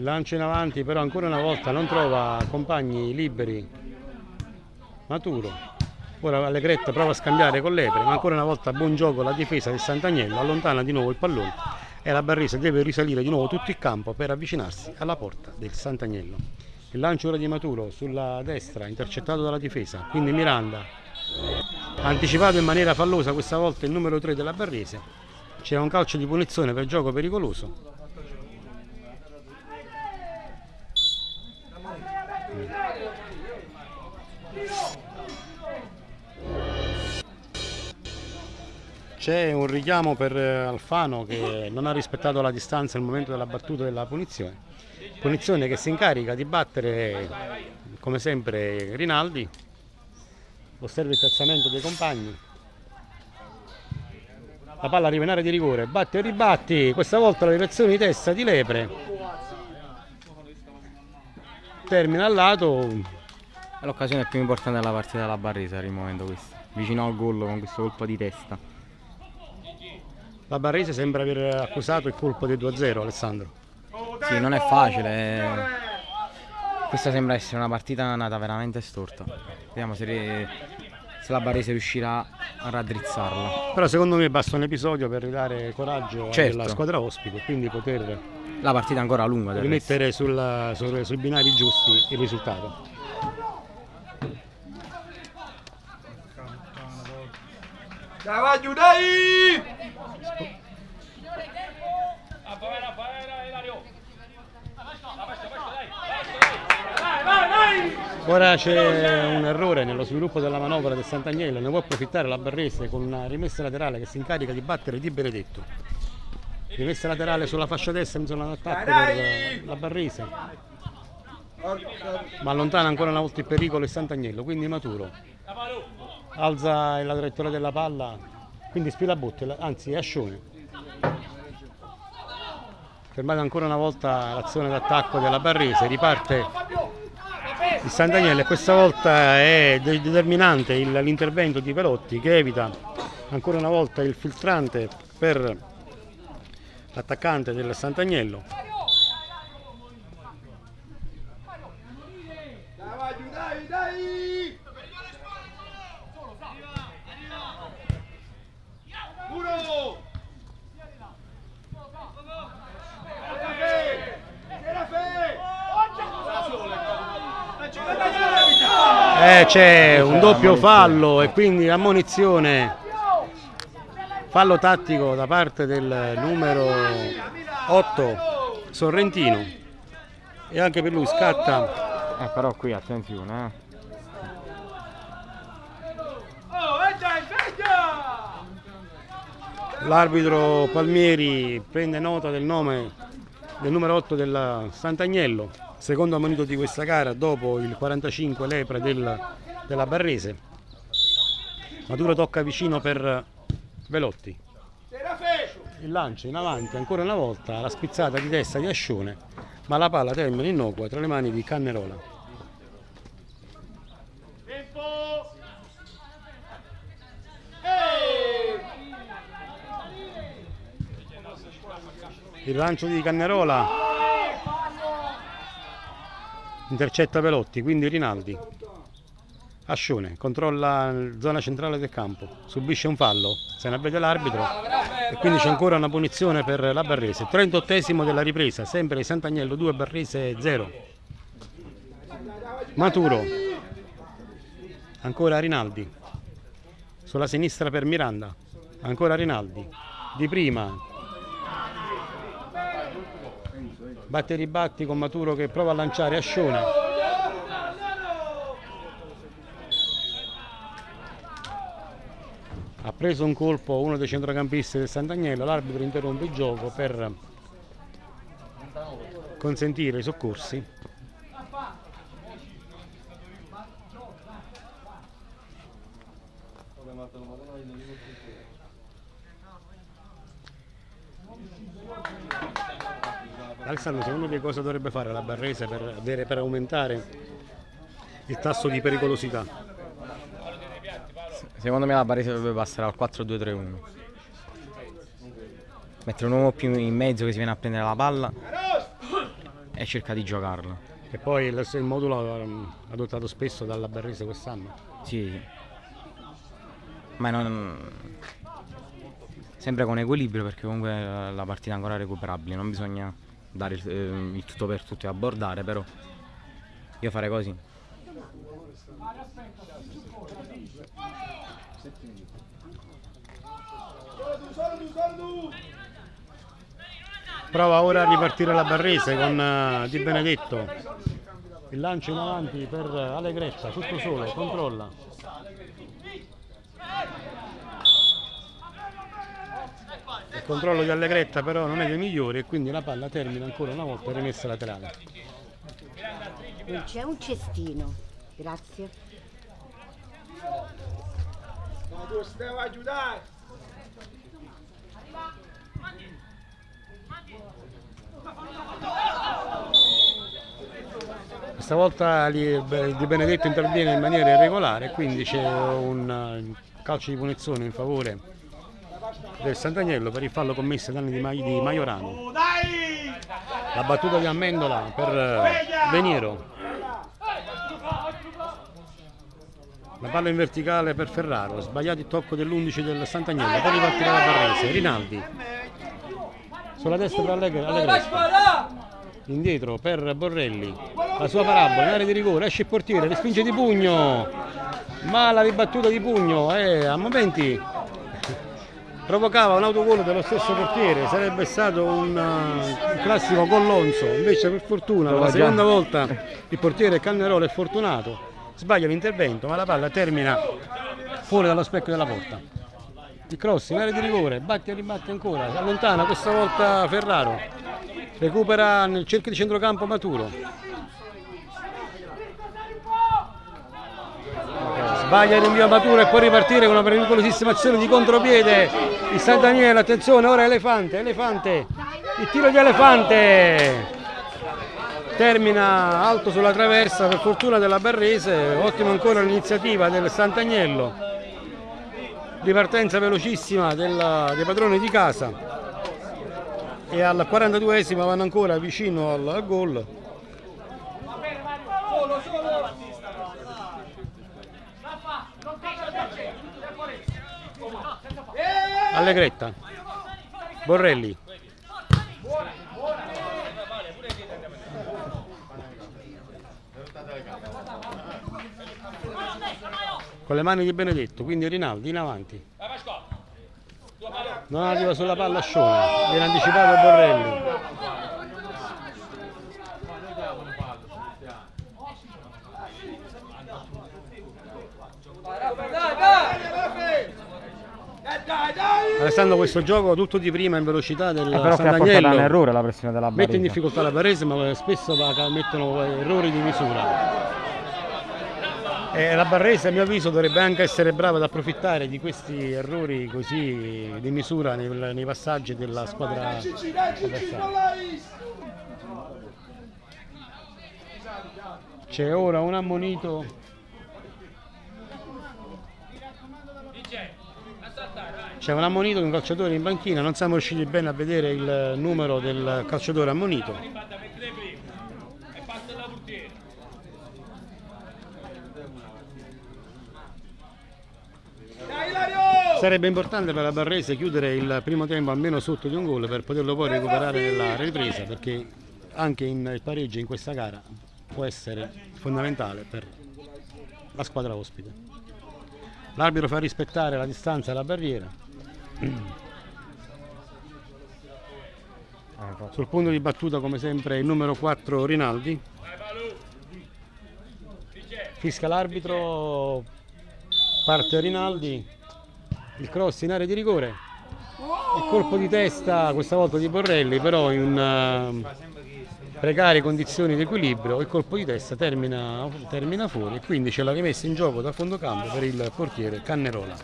S1: Il lancio in avanti però ancora una volta non trova compagni liberi Maturo. Ora Allegretta prova a scambiare con Lepre, ma ancora una volta buon gioco la difesa del Sant'Agnello, allontana di nuovo il pallone e la Barrese deve risalire di nuovo tutto il campo per avvicinarsi alla porta del Sant'Agnello. Il lancio ora di Maturo sulla destra, intercettato dalla difesa, quindi Miranda anticipato in maniera fallosa questa volta il numero 3 della Barrese. C'è un calcio di punizione per gioco pericoloso. C'è un richiamo per eh, Alfano che non ha rispettato la distanza al momento della battuta della punizione. Punizione che si incarica di battere, come sempre, Rinaldi. Osserva il piazzamento dei compagni. La palla arriva in area di rigore, batti e ribatti, questa volta la direzione di testa di Lepre. Termina al lato,
S2: È l'occasione più importante della partita della Barresa al momento questo. Vicino al gol con questo colpo di testa.
S1: La Barrese sembra aver accusato il colpo del 2-0 Alessandro.
S2: Sì, non è facile. eh. Questa sembra essere una partita nata veramente storta. Vediamo se, se la Barrese riuscirà a raddrizzarla.
S1: Però secondo me basta un episodio per ridare coraggio
S2: Certo.
S1: alla squadra ospite quindi poter
S2: La partita è ancora lunga
S1: rimettere sulla- su- sui binari giusti il risultato.
S5: Dai, vai dai!
S1: Ora c'è un errore nello sviluppo della manovra del Sant'Agnello, ne può approfittare la Barrese con una rimessa laterale che si incarica di battere Di Benedetto. Rimessa laterale sulla fascia destra in zona d'attacco per la Barrese, ma allontana ancora una volta il pericolo il Sant'Agnello, quindi Maturo. Alza la traiettoria della palla, quindi Spilabotte, la- anzi è Ascione. Fermata ancora una volta l'azione d'attacco della Barrese, riparte il Sant'Agnello e questa volta è de- determinante l'intervento di Pelotti che evita ancora una volta il filtrante per l'attaccante del Sant'Agnello.
S5: Dai, vai giù, dai, dai! Uno!
S1: Eh, c'è un doppio fallo e quindi ammonizione Fallo tattico da parte del numero 8 Sorrentino. E anche per lui scatta.
S2: Eh, però qui attenzione, eh.
S1: L'arbitro Palmieri prende nota del nome del numero 8 del Sant'Agnello, secondo ammonito di questa gara dopo il 45 lepre del- della Barrese. Maduro tocca vicino per Velotti. Il lancio in avanti ancora una volta, la spizzata di testa di Ascione, ma la palla termina innocua tra le mani di Cannerola. Il lancio di Cannerola intercetta Velotti, quindi Rinaldi. Ascione controlla la zona centrale del campo, subisce un fallo, se ne avvede l'arbitro e quindi c'è ancora una punizione per la Barrese. 38esimo della ripresa, sempre Sant'Agnello 2, Barrese 0. Maturo, ancora Rinaldi, sulla sinistra per Miranda, ancora Rinaldi, di prima batte e ribatti con Maturo che prova a lanciare Ascione. Ha preso un colpo uno dei centrocampisti del Sant'Agnello l'arbitro interrompe il gioco per consentire i soccorsi Alessandro, secondo te cosa dovrebbe fare la Barrese per, avere- per aumentare il tasso di pericolosità?
S2: Secondo me la Barese dovrebbe passare al 4-2-3-1. Mettere un uomo più in mezzo che si viene a prendere la palla e cerca di giocarla.
S1: E poi il, il modulo ehm, adottato spesso dalla Barrese quest'anno.
S2: Sì. Ma non... Sempre con equilibrio perché comunque la partita è ancora recuperabile, non bisogna dare il, eh, il tutto per tutto e abbordare, però io farei così.
S1: Prova ora a ripartire la Barrese con eh, Di Benedetto. Il lancio in avanti per Allegretta, tutto solo, controlla. Il controllo di Allegretta però non è dei migliori e quindi la palla termina ancora una volta rimessa laterale.
S4: Non c'è un cestino. Grazie.
S5: Tu stai a aiutare!
S1: Questa volta Di Benedetto interviene in maniera irregolare quindi c'è un eh, calcio di punizione in favore del Sant'Agnello per il fallo commesso danni di, Mai- di Maiorano. La battuta di Amendola per eh, Veniero. La palla in verticale per Ferraro, sbagliato il tocco dell'11 del Sant'Agnello, poi ripartire la Barrese, Rinaldi. Sulla destra per Allegre. Indietro per Borrelli, la sua parabola, in area di rigore, esce il portiere, respinge di pugno, ma la ribattuta di pugno eh, a momenti provocava un autogol dello stesso portiere, sarebbe stato un, uh, un classico Collonzo, invece per fortuna per la seconda volta il portiere Cannerola è fortunato, sbaglia l'intervento ma la palla termina fuori dallo specchio della porta. Il cross in area di rigore, batte e ribatte ancora, allontana questa volta Ferraro, recupera nel cerchio di centrocampo Maturo. Sbaglia il rinvio a Maturo e può ripartire con una pericolosissima azione di contropiede. Il San Daniele, attenzione, ora Elefante, Elefante, il tiro di Elefante. Termina alto sulla traversa per fortuna della Barrese, ottima ancora l'iniziativa del Sant'Agnello ripartenza velocissima della- dei padroni di casa. E al 42esimo vanno ancora vicino al gol Allegretta Borrelli con le mani di Benedetto quindi Rinaldi in avanti Non arriva sulla palla Scione, viene anticipato Borrelli.
S5: Dai, dai!
S1: Alessandro questo gioco tutto di prima in velocità del
S2: Eh, però che ha portato
S1: Sant'Agnello
S2: all'errore la pressione della
S1: mette in
S2: Barese.
S1: difficoltà la Barese ma spesso mettono errori di misura. E la Barrese a mio avviso dovrebbe anche essere brava ad approfittare di questi errori così di misura nei, nei passaggi della squadra! C'è ora un ammonito. C'è un ammonito di un calciatore in banchina, non siamo riusciti bene a vedere il numero del calciatore ammonito. Sarebbe importante per la Barrese chiudere il primo tempo almeno sotto di un gol per poterlo poi recuperare nella ripresa perché anche il pareggio in questa gara può essere fondamentale per la squadra ospite. L'arbitro fa rispettare la distanza alla barriera. Sul punto di battuta come sempre il numero 4 Rinaldi. Fisca l'arbitro, parte Rinaldi, il cross in area di rigore, il colpo di testa questa volta di Borrelli però in eh, precarie condizioni di equilibrio il colpo di testa termina, termina fuori e quindi ce l'ha rimessa in gioco da fondo campo per il portiere Cannerola.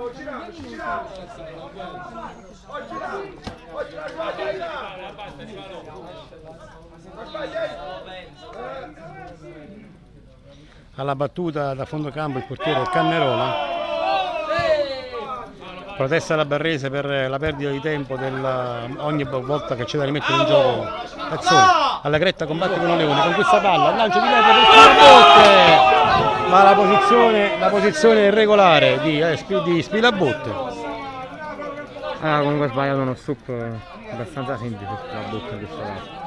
S5: Oh, girato, ci girato! Oh, girato! Oh, girato, sbaglia, Ila! Ma sbaglia,
S1: alla battuta da fondo campo il portiere Cannerola. Protesta la Barrese per la perdita di tempo del- ogni volta che c'è da rimettere in gioco Cazzoni Allegretta combatte con Leone con questa palla lancio di Lepre per Spilabotte ma la posizione, la posizione irregolare di, eh, di Spilabotte
S2: Ah, comunque ha sbagliato uno eh, abbastanza semplice la bocca in questo caso.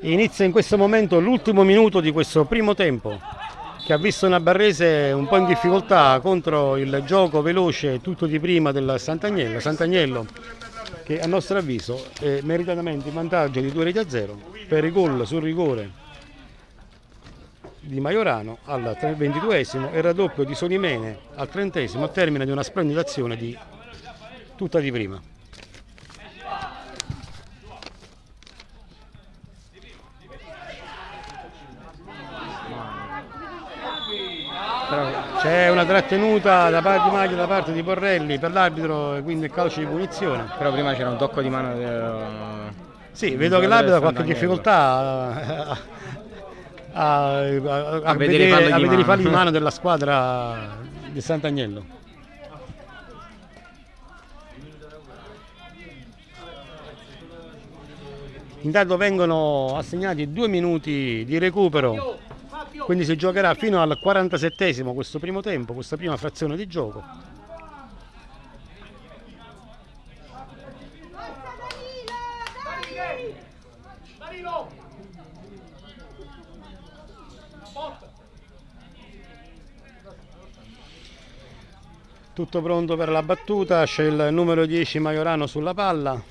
S1: Inizia in questo momento l'ultimo minuto di questo primo tempo che ha visto una Barrese un po' in difficoltà contro il gioco veloce tutto di prima del Sant'Agnello. Sant'Agnello che a nostro avviso è meritatamente in vantaggio di 2 reti a 0 per i gol sul rigore di Maiorano al 22esimo e il raddoppio di Solimene al 30esimo a termine di una splendida azione di tutta di prima. C'è una trattenuta da parte di Maglia da parte di Borrelli per l'arbitro e quindi il calcio di punizione.
S2: Però prima c'era un tocco di mano del-
S1: Sì,
S2: del
S1: vedo che l'arbitro ha qualche difficoltà a, a- a- a
S2: vedere i
S1: vedere, i
S2: mano.
S1: falli di mano della squadra di Sant'Agnello. Intanto vengono assegnati due minuti di recupero, quindi si giocherà fino al 47 questo primo tempo, questa prima frazione di gioco. Tutto pronto per la battuta, c'è il numero 10 Maiorano sulla palla.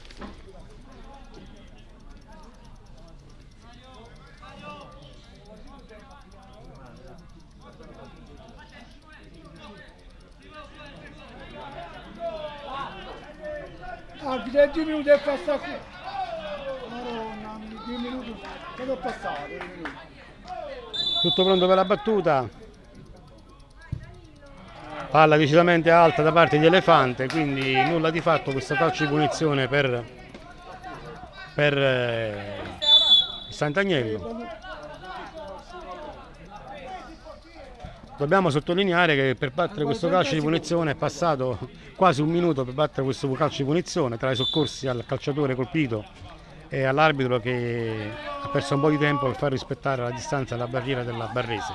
S5: Arbitro, è due minuti e passa qui. Madonna, due minuti. Che ho passato?
S1: Tutto pronto per la battuta. Palla decisamente alta da parte di Elefante, quindi nulla di fatto questo calcio di punizione per, per eh, Sant'Agnello. Dobbiamo sottolineare che per battere questo calcio di punizione è passato quasi un minuto per battere questo calcio di punizione tra i soccorsi al calciatore colpito e all'arbitro che ha perso un po' di tempo per far rispettare la distanza alla barriera della Barrese.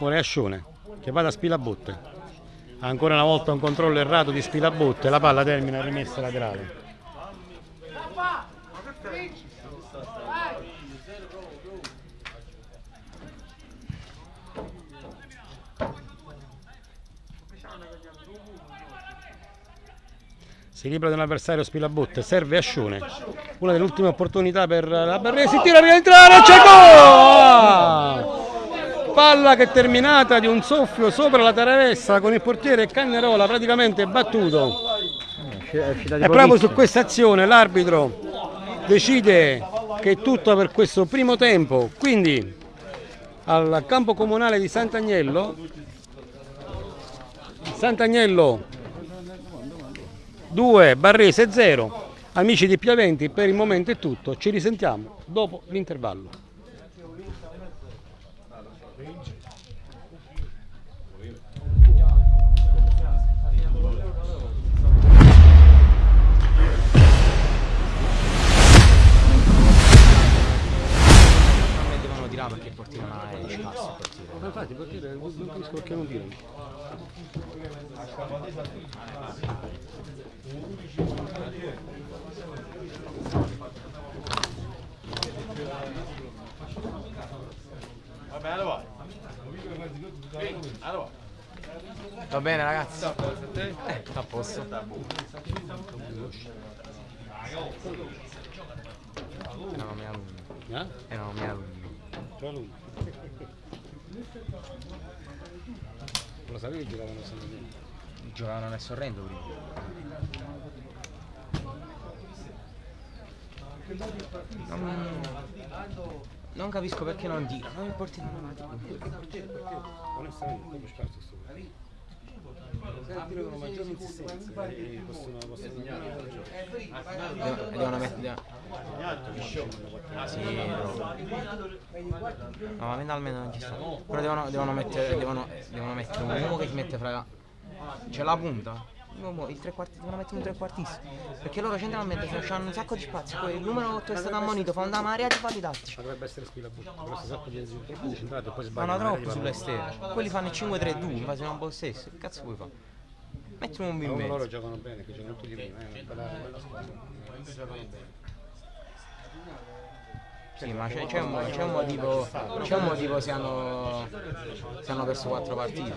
S1: Ora è Ascione che va da Spilabotte. Ancora una volta un controllo errato di Spilabotto e la palla termina rimessa laterale. Si libera di un avversario Spilabotte, serve Ascione. Una delle ultime opportunità per la Barresi, si tira rientrare, c'è gol! Palla che è terminata di un soffio sopra la taravessa con il portiere Cannerola praticamente battuto. E proprio su questa azione l'arbitro decide che è tutto per questo primo tempo. Quindi al campo comunale di Sant'Agnello, Sant'Agnello 2, Barrese 0. Amici di Piaventi, per il momento è tutto. Ci risentiamo dopo l'intervallo. Infatti, portiere, non capisco perché non tirano.
S2: Va bene ragazzi? Eh, a posto. Erano miei alunni.
S1: Eh?
S2: Erano miei alunni.
S1: Tra lui. Lo sapevi che giocavano a Sant'Agnello?
S2: Giocavano nel Sorrento prima. Non, non capisco perché non tirano. Il portiere non la tira.
S1: Onestamente, proprio scarso sto tirano possono
S2: Devono, mettere. No, ma mentalmente non ci sta. Però devono, devono mettere. Devono, devono mettere un uomo che si mette fra. C'è la punta. Uomo- il tre quarti, devono mettere un trequartista. Perché loro centralmente hanno un sacco di spazio. Poi il numero 8 è stato ammonito, fa una marea di falli tattici.
S1: Ma dovrebbe essere Spilabutto, però si sa che è troppo decentrato e poi
S2: Fanno
S1: sbagliano.
S2: troppo sull'esterno. Quelli fanno il 5-3-2, in base a un po' stesso. Che cazzo vuoi fare? Metti un in
S1: Ma loro giocano bene, che giocano tutti prima, è una bella, bella squadra. Giocano bene.
S2: Sì, ma c'è, c'è un, un motivo. C'è un motivo se hanno. se hanno perso 4 partite.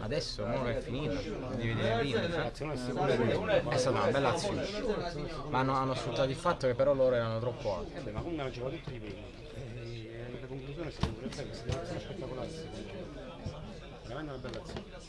S2: Adesso mo è finita, devi vedere prima.
S1: L'azione è
S2: stata una bella azione. Ma hanno, hanno sfruttato il fatto che però loro erano troppo alti.
S1: Eh ma comunque hanno giocato tutti di prima. E la conclusione è stata un'azione spettacolare secondo me. Veramente una bella azione.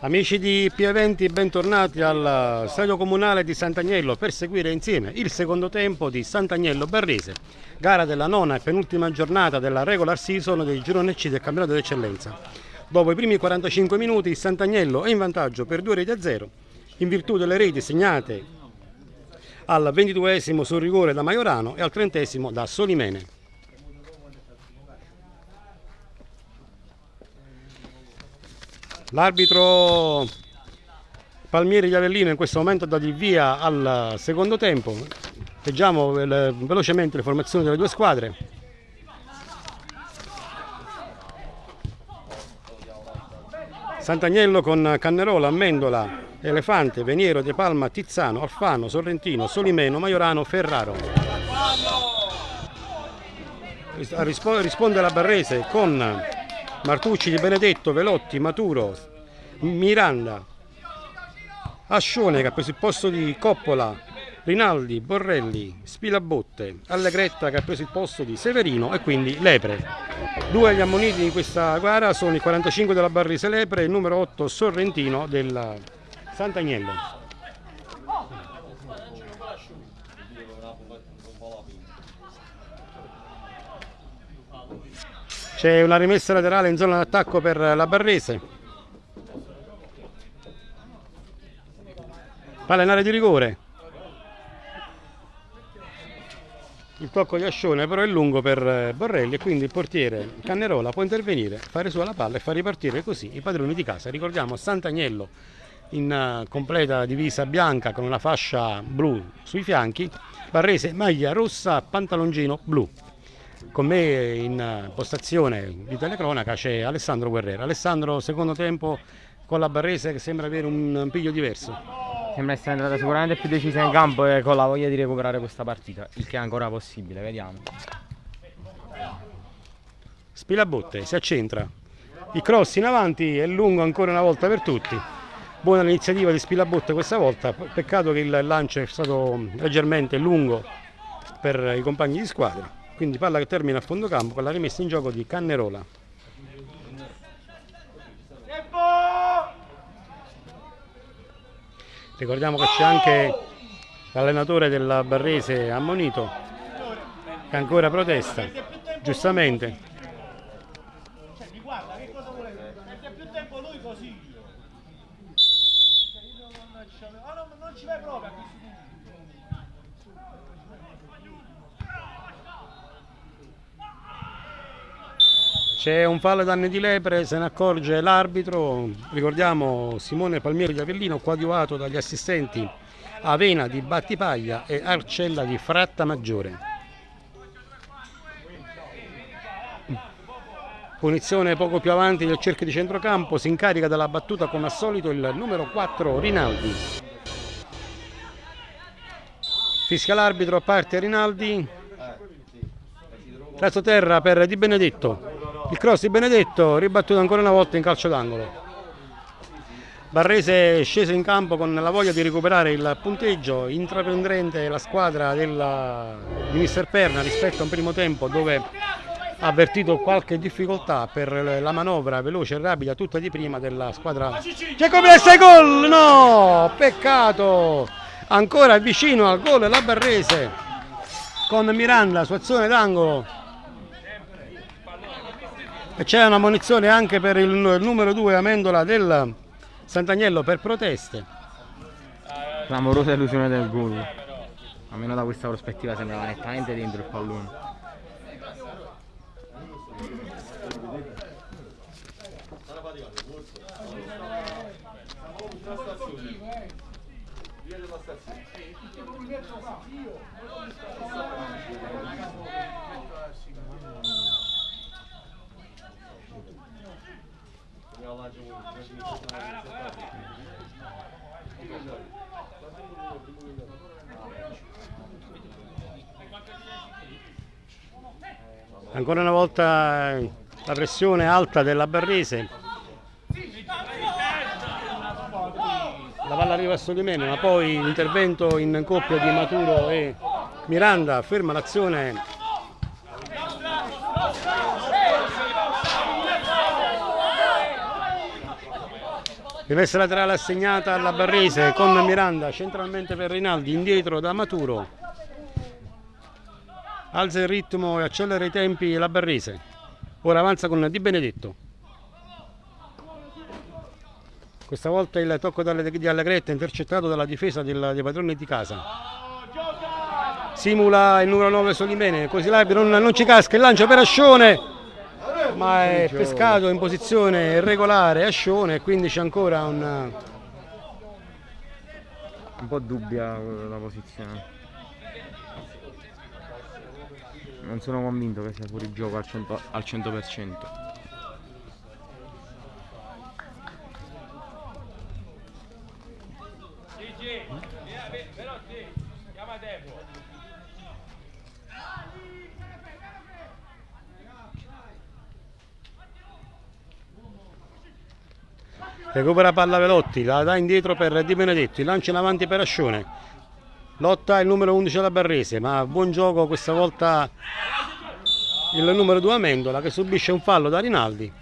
S1: Amici di P20, bentornati al stadio comunale di Sant'Agnello per seguire insieme il secondo tempo di Sant'Agnello Barrese, gara della nona e penultima giornata della regular season del girone C del campionato d'eccellenza. Dopo i primi 45 minuti Sant'Agnello è in vantaggio per 2 reti a 0 in virtù delle reti segnate al 22esimo sul rigore da Maiorano e al 30esimo da Solimene. L'arbitro Palmieri di Avellino in questo momento dato il via al secondo tempo. Leggiamo velocemente le formazioni delle due squadre. Sant'Agnello con Cannerola, Amendola, Elefante, Veniero, De Palma, Tizzano, Alfano, Sorrentino, Solimeno, Maiorano, Ferraro. Risponde la Barrese con Martucci di Benedetto, Velotti, Maturo, Miranda, Ascione che ha preso il posto di Coppola, Rinaldi, Borrelli, Spilabotte, Allegretta che ha preso il posto di Severino e quindi Lepre. Due agli ammoniti in questa gara sono il 45 della Barrise Lepre e il numero 8 Sorrentino del Sant'Agnello. C'è una rimessa laterale in zona d'attacco per la Barrese. Palla in area di rigore. Il tocco di Ascione però è lungo per Borrelli e quindi il portiere Cannerola può intervenire, fare su la palla e far ripartire così i padroni di casa. Ricordiamo Sant'Agnello in eh, completa divisa bianca con una fascia blu sui fianchi, Barrese maglia rossa, pantaloncino blu. Con me in postazione di telecronaca c'è Alessandro Guerrero. Alessandro, secondo tempo con la Barrese che sembra avere un piglio diverso.
S2: Sembra essere entrata sicuramente più decisa in campo e con la voglia di recuperare questa partita, il che è ancora possibile, vediamo.
S1: Spilabotte si accentra. Il cross in avanti è lungo ancora una volta per tutti. Buona l'iniziativa di Spilabotte questa volta, peccato che il lancio è stato leggermente lungo per i compagni di squadra quindi palla che termina a fondo campo con la rimessa in gioco di Cannerola. Ricordiamo che c'è anche l'allenatore della Barrese ammonito che ancora protesta giustamente C'è un fallo danni di lepre, se ne accorge l'arbitro, ricordiamo Simone Palmieri di Avellino, coadiuvato dagli assistenti Avena di Battipaglia e Arcella di Fratta Maggiore. Punizione poco più avanti del cerchio di centrocampo, si incarica della battuta come al solito il numero 4 Rinaldi. Fischia l'arbitro a parte Rinaldi. Terra per Di Benedetto. Il cross di Benedetto ribattuto ancora una volta in calcio d'angolo. Barrese è sceso in campo con la voglia di recuperare il punteggio, intraprendente la squadra della, di Mister Perna rispetto a un primo tempo dove ha avvertito qualche difficoltà per la manovra veloce e rapida tutta di prima della squadra Giacomessa gol no peccato ancora vicino al gol la Barrese con Miranda su azione d'angolo c'è una munizione anche per il numero 2 Amendola del Sant'Agnello per proteste.
S2: Clamorosa illusione del gol. Almeno da questa prospettiva sembrava nettamente dentro il pallone.
S1: Ancora una volta la pressione alta della Barrese. La palla arriva a Solimene, ma poi l'intervento in coppia di Maturo e Miranda ferma l'azione Rimessa laterale assegnata alla Barrese con Miranda centralmente per Rinaldi, indietro da Maturo. Alza il ritmo e accelera i tempi la Barrese. Ora avanza con Di Benedetto. Questa volta il tocco di Allegretta intercettato dalla difesa dei padroni di casa. Simula il numero 9 Solimene, così l'arbitro non, non ci casca, il lancio per Ascione, ma è pescato in posizione irregolare Ascione quindi c'è ancora un...
S2: Un po' dubbia la posizione. Non sono convinto che sia fuori gioco al 100%. Al 100%.
S1: Recupera palla Velotti, la dà indietro per Di Benedetto, il lancio in avanti per Ascione. Lotta il numero 11 alla Barrese, ma buon gioco questa volta il numero 2 Amendola che subisce un fallo da Rinaldi.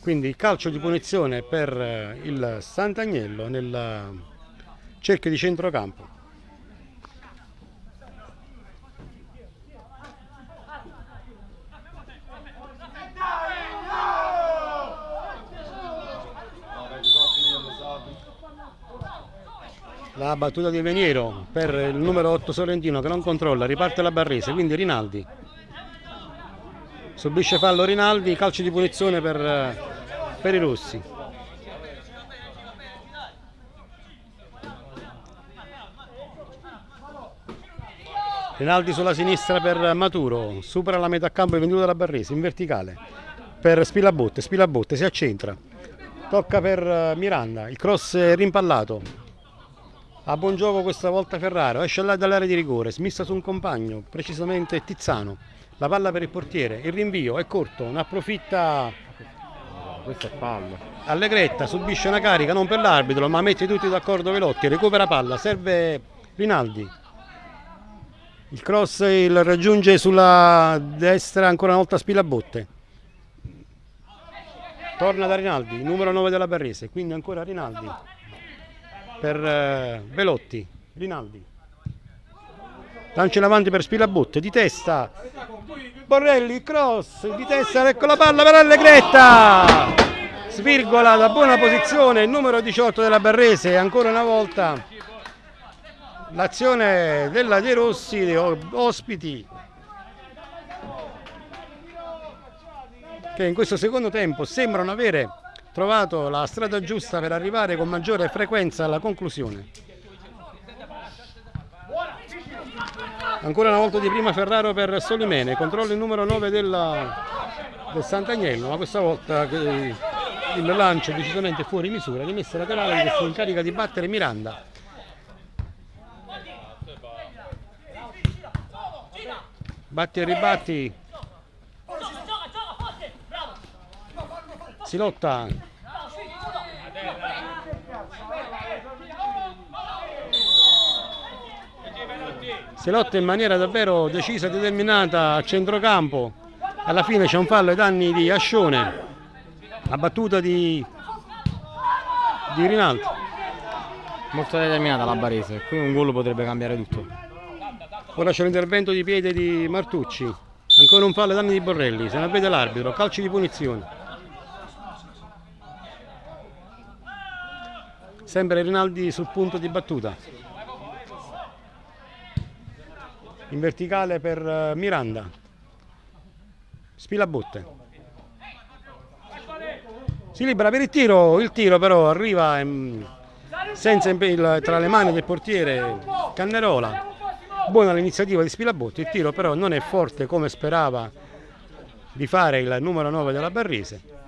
S1: Quindi calcio di punizione per eh, il Sant'Agnello nel eh, cerchio di centrocampo. La battuta di Veniero per il numero 8 Sorrentino che non controlla, riparte la Barrese, quindi Rinaldi. Subisce fallo Rinaldi, calcio di punizione per, eh, per i rossi. Rinaldi sulla sinistra per Maturo, supera la metà campo e venduto dalla Barrese in verticale per Spilabotte, Spilabotte si accentra, tocca per eh, Miranda, il cross rimpallato, a buon gioco questa volta Ferraro, esce là dall'area di rigore, smissa su un compagno, precisamente Tizzano. La palla per il portiere, il rinvio è corto, ne approfitta
S2: Questo è fallo.
S1: Allegretta, subisce una carica non per l'arbitro, ma mette tutti d'accordo Velotti, recupera palla, serve Rinaldi. Il cross il raggiunge sulla destra ancora una volta Spilabotte. Torna da Rinaldi, numero 9 della Barrese, quindi ancora Rinaldi per eh, Velotti, Rinaldi. Lancio in avanti per Spilabotte, di testa. Borrelli, cross, di testa, ecco la palla per Allegretta. Svirgola da buona posizione il numero 18 della Barrese, ancora una volta l'azione della De Rossi, ospiti, che in questo secondo tempo sembrano avere trovato la strada giusta per arrivare con maggiore frequenza alla conclusione. Ancora una volta di prima Ferraro per Solimene, controlla il numero 9 della- del Sant'Agnello, ma questa volta il lancio decisamente fuori misura, rimessa laterale che si incarica di battere Miranda. Batti e ribatti, si lotta. Si lotta in maniera davvero decisa e determinata a centrocampo. Alla fine c'è un fallo ai danni di Ascione. La battuta di, di Rinaldi.
S2: Molto determinata la Barese, qui un gol potrebbe cambiare tutto.
S1: Ora c'è l'intervento di piede di Martucci. Ancora un fallo ai danni di Borrelli. Se ne vede l'arbitro. Calci di punizione. Sempre Rinaldi sul punto di battuta. In verticale per eh, Miranda. Spilabotte. Si libera per il tiro, il tiro però arriva ehm, senza il- tra le mani del portiere Cannerola. Buona l'iniziativa di Spilabotte, il tiro però non è forte come sperava di fare il numero 9 della Barrese.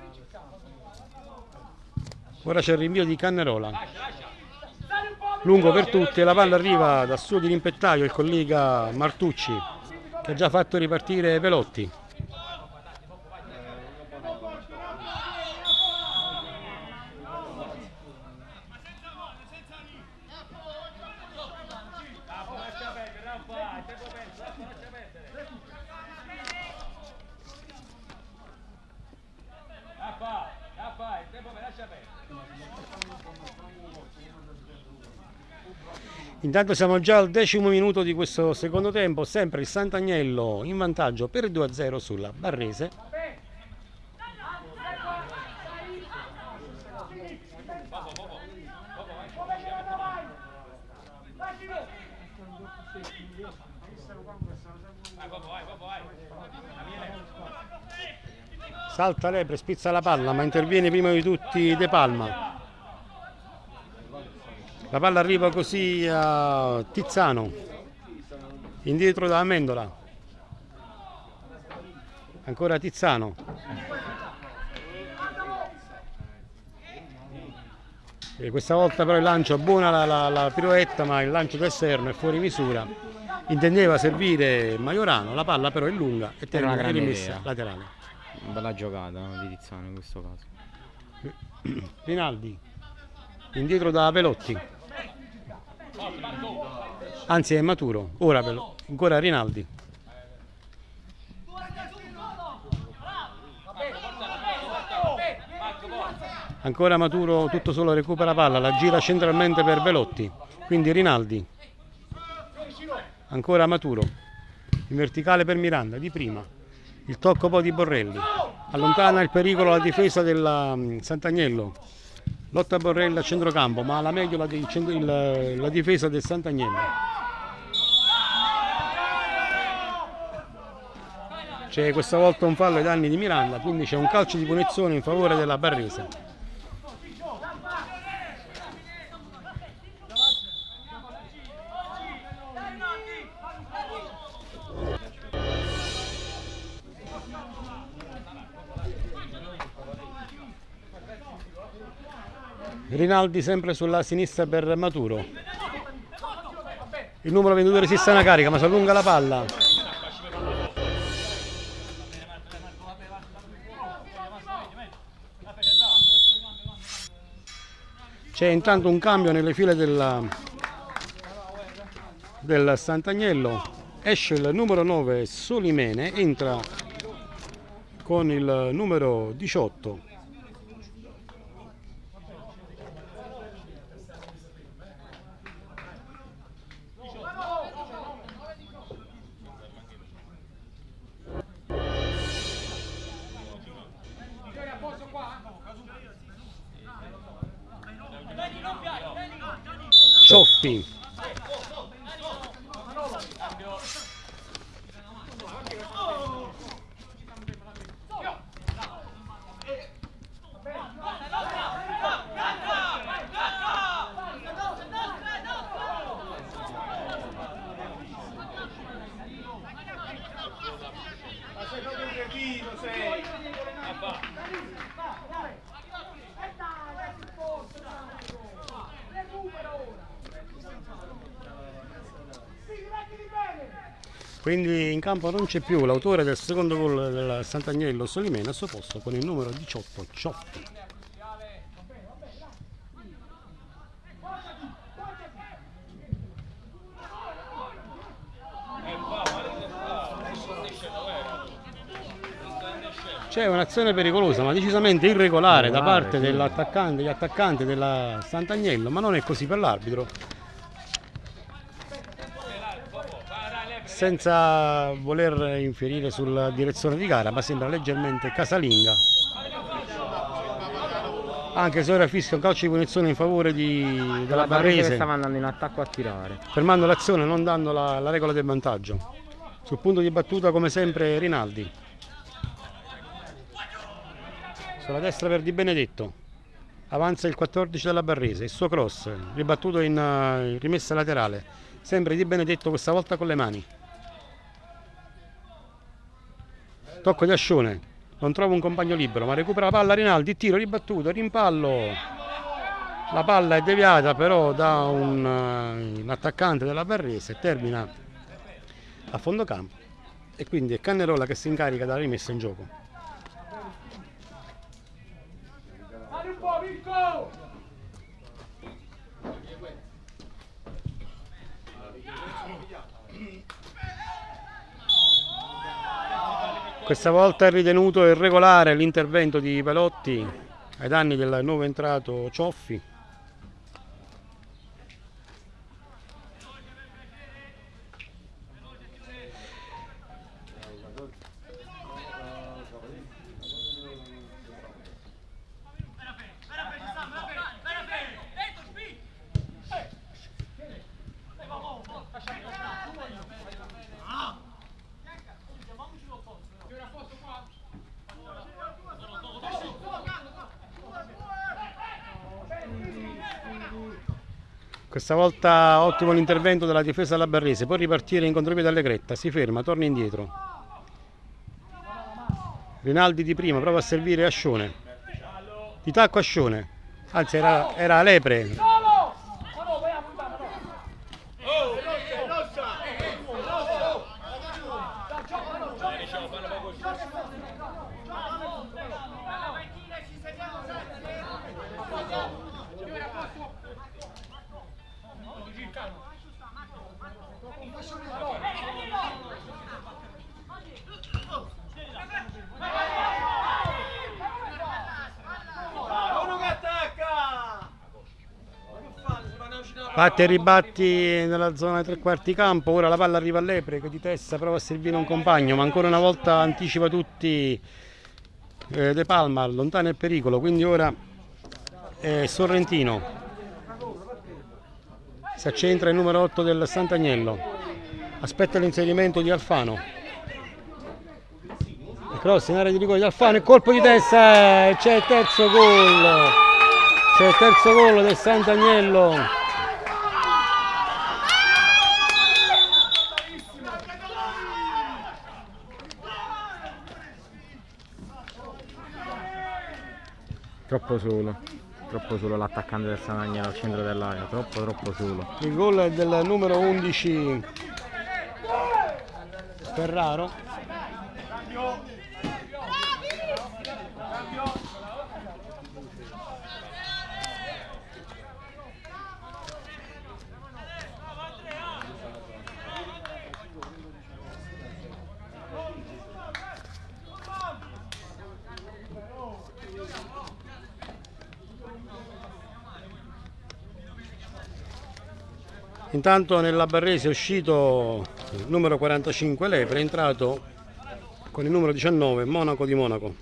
S1: Ora c'è il rinvio di Cannerola. Lungo per tutti la palla arriva dal suo dirimpettaio, il collega Martucci, che ha già fatto ripartire Velotti. Intanto siamo già al decimo minuto di questo secondo tempo, sempre il Sant'Agnello in vantaggio per 2-0 sulla Barrese. Salta Lepre, spizza la palla, ma interviene prima di tutti De Palma. La palla arriva così a Tizzano, indietro da Amendola. Ancora Tizzano. E questa volta però il lancio, buona la, la, la piroetta, ma il lancio d'esterno è fuori misura. Intendeva servire Maiorano, la palla però è lunga e
S2: una
S1: termina
S2: grande
S1: rimessa
S2: idea.
S1: laterale.
S2: Bella giocata di Tiziano in questo caso.
S1: Rinaldi, indietro da Pelotti. Anzi è maturo, ora Pelo- ancora Rinaldi. Ancora Maturo tutto solo recupera palla, la gira centralmente per Velotti, quindi Rinaldi. Ancora Maturo, in verticale per Miranda, di prima. Il tocco poi di Borrelli. Allontana il pericolo la difesa del mm, Sant'Agnello. Lotta Borrelli a centrocampo, ma la meglio la, centro- il- la difesa del Sant'Agnello. C'è questa volta un fallo ai danni di Miranda, quindi c'è un calcio di punizione in favore della Barrese. Rinaldi sempre sulla sinistra per Maturo. Il numero 22 resiste a una carica ma si allunga la palla. C'è intanto un cambio nelle file della- del Sant'Agnello. Esce il numero 9 Solimene, entra con il numero 18 Cioffi. Quindi in campo non c'è più l'autore del secondo gol del Sant'Agnello Solimena al suo posto con il numero 18 Cioffi. C'è un'azione pericolosa ma decisamente irregolare da parte dell'attaccante, degli attaccanti della Sant'Agnello, ma non è così per l'arbitro. Senza voler infierire sulla direzione di gara, ma sembra leggermente casalinga. Anche se ora fischia un calcio di punizione in favore di- della
S2: La Barrese che stava andando in attacco a tirare.
S1: fermando l'azione, non dando la, la regola del vantaggio. Sul punto di battuta, come sempre, Rinaldi. Sulla destra per Di Benedetto. Avanza il 14 della Barrese, il suo cross, ribattuto in eh, rimessa laterale. Sempre Di Benedetto, questa volta con le mani. Tocco di Ascione, non trova un compagno libero, ma recupera la palla Rinaldi, tiro ribattuto, rimpallo. La palla è deviata però da un, eh, un attaccante della Barrese, termina a fondo campo e quindi è Cannerola che si incarica della rimessa in gioco.
S5: Dai un po'!
S1: Questa volta è ritenuto irregolare l'intervento di Pelotti ai danni del nuovo entrato Cioffi. Questa volta ottimo l'intervento della difesa della Barrese, può ripartire in contropiede Allegretta, si ferma, torna indietro. Rinaldi di prima, prova a servire Ascione. Di tacco Ascione, anzi era, era Lepre.
S3: Uno che attacca!
S1: Batti e ribatti nella zona dei tre quarti campo, ora la palla arriva a Lepre che di testa prova a servire un compagno, ma ancora una volta anticipa tutti eh, De Palma, lontano il pericolo, quindi ora è Sorrentino. Si accentra il numero 8 del Sant'Agnello, aspetta l'inserimento di Alfano. Il cross in area di rigore di Alfano, il colpo di testa, c'è il terzo gol. C'è il terzo gol del Sant'Agnello.
S2: Troppo solo. Troppo solo l'attaccante del Sanagnano al centro dell'area. Troppo troppo solo.
S1: Il gol è del numero 11 Ferraro. Intanto nella Barrese è uscito il numero 45 Lepre, è entrato con il numero 19 Monaco di Monaco.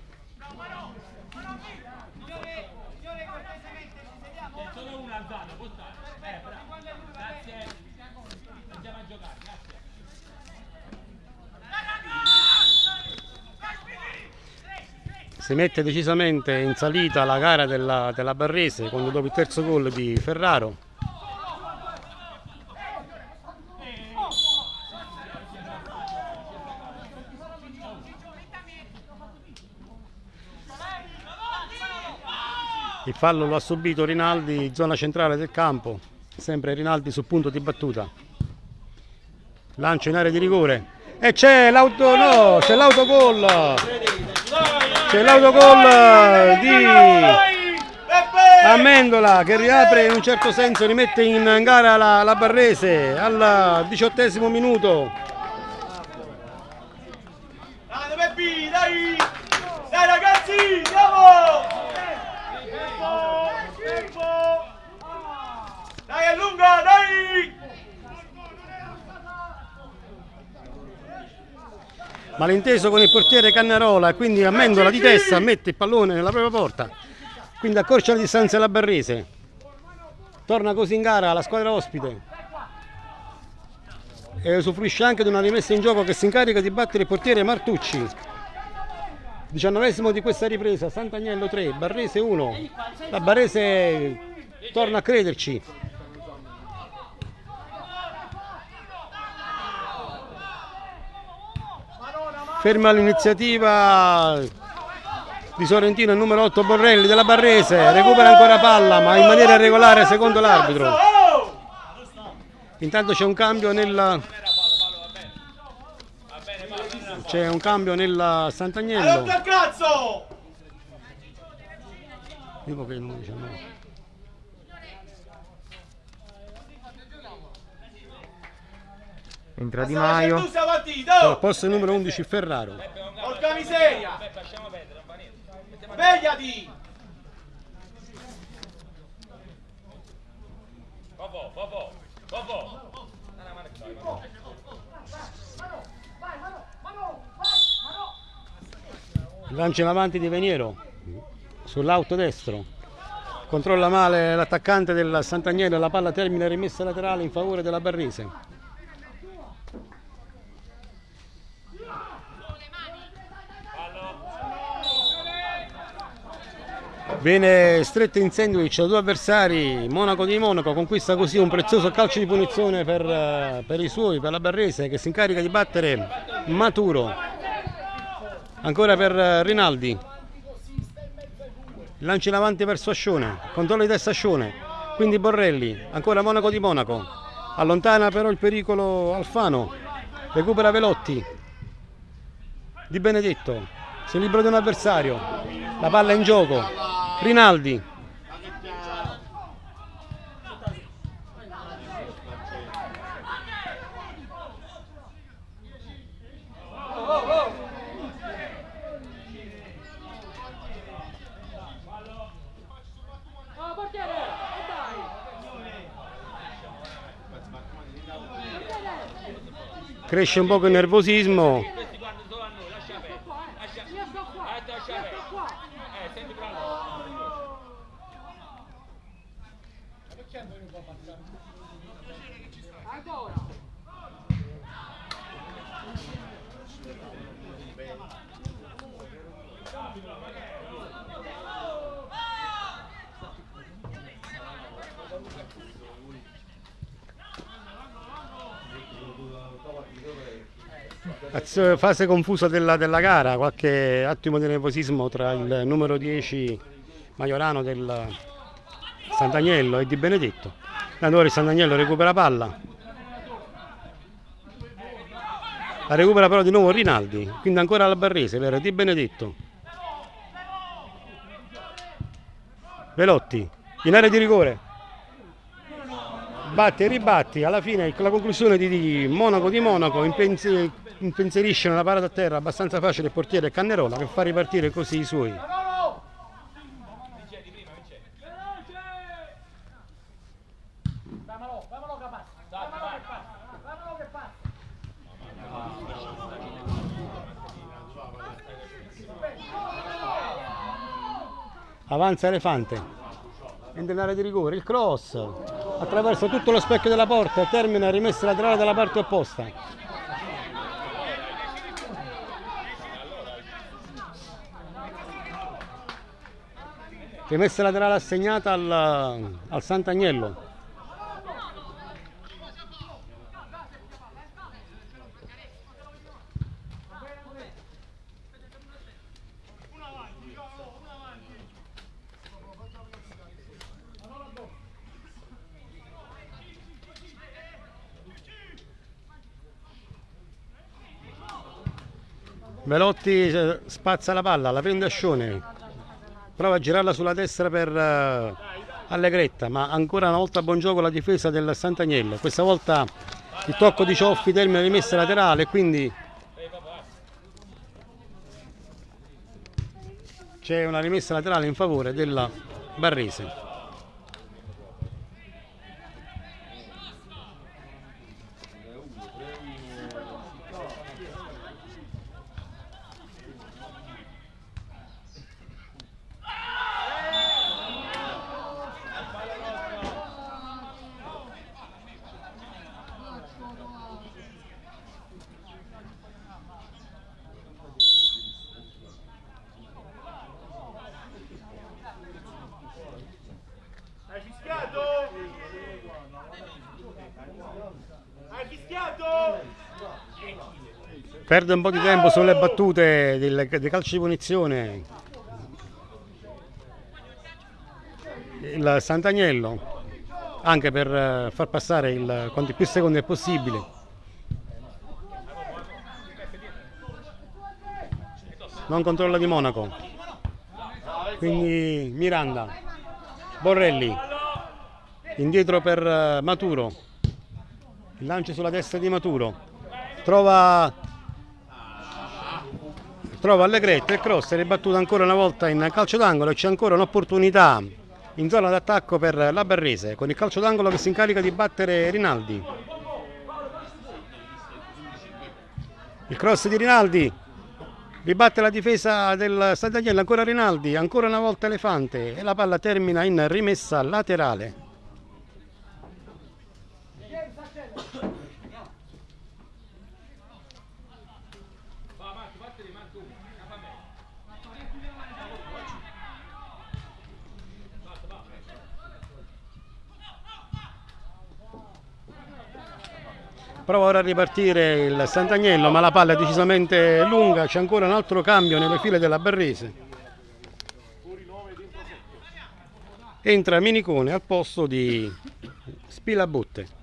S1: Si mette decisamente in salita la gara della, della Barrese quando dopo il terzo gol di Ferraro Il fallo lo ha subito Rinaldi, zona centrale del campo, sempre Rinaldi sul punto di battuta. Lancio in area di rigore e c'è l'auto, no, c'è l'autogol. C'è l'autogol di Amendola che riapre in un certo senso, rimette in gara la, la Barrese al diciottesimo minuto.
S3: Dai ragazzi, andiamo! Tempo, tempo! Dai è lunga, dai!
S1: malinteso con il portiere Cannarola e quindi Amendola di testa mette il pallone nella propria porta. Quindi accorcia la distanza alla Barrese. Torna così in gara la squadra ospite. E usufruisce anche di una rimessa in gioco che si incarica di battere il portiere Martucci. Diciannovesimo di questa ripresa Sant'Agnello 3 Barrese 1 la Barrese torna a crederci ferma l'iniziativa di Sorrentino il numero 8 Borrelli della Barrese. Recupera ancora palla ma in maniera irregolare secondo l'arbitro. Intanto c'è un cambio nel c'è un cambio nel
S3: Hai
S1: Sant'Agnello dico che il numero
S2: Entra Di Maio.
S1: Al
S3: oh!
S1: posto numero 11 Ferraro.
S3: Porca miseria! Svegliati!
S1: Lancia in avanti di Veniero sull'auto destro. Controlla male l'attaccante del Sant'Agnello, la palla termina rimessa laterale in favore della Barrese. Viene stretto in sandwich da due avversari, Monaco di Monaco conquista così un prezioso calcio di punizione per, eh, per i suoi, per la Barrese che si incarica di battere Maturo. Ancora per eh, Rinaldi. Lancia in avanti verso Ascione, controllo di testa Ascione, quindi Borrelli, ancora Monaco di Monaco. Allontana però il pericolo Alfano, recupera Velotti. Di Benedetto, si libera di un avversario, la palla è in gioco. Rinaldi. Cresce un poco il nervosismo. Fase confusa della, della gara, qualche attimo di nervosismo tra il numero 10 Majorano del Sant'Agnello e Di Benedetto. L'allenatore di Sant'Agnello recupera palla. La recupera però di nuovo Rinaldi, quindi ancora la Barrese per Di Benedetto. Velotti, in area di rigore. Batti e ribatti, alla fine la conclusione di, Monaco di Monaco impensi- impensierisce una parata a terra abbastanza facile il portiere Cannerola che fa ripartire così i suoi. Avanza Elefante, entra in area di rigore, il cross attraverso tutto lo specchio della porta, termina rimessa laterale dalla parte opposta. Rimessa laterale assegnata al, al Sant'Agnello. Velotti eh, spazza la palla, la prende Ascione, prova a girarla sulla destra per eh, Allegretta, ma ancora una volta buon gioco la difesa del Sant'Agnello. Questa volta il tocco di Cioffi termina rimessa laterale, quindi c'è una rimessa laterale in favore della Barrese. Perde un po' di tempo sulle battute del, dei calci di punizione. Il Sant'Agnello, anche per eh, far passare il, quanti più secondi è possibile. Non controlla di Monaco. Quindi Miranda, Borrelli, indietro per eh, Maturo. Il lancio sulla destra di Maturo. Trova trova Allegretti il cross è ribattuto ancora una volta in calcio d'angolo e c'è ancora un'opportunità in zona d'attacco per la Barrese con il calcio d'angolo che si incarica di battere Rinaldi. Il cross di Rinaldi ribatte la difesa del Sant'Agnello, ancora Rinaldi, ancora una volta Elefante e la palla termina in rimessa laterale. Prova ora a ripartire il Sant'Agnello, ma la palla è decisamente lunga, c'è ancora un altro cambio nelle file della Barrese. Entra Minicone al posto di Spilabutte.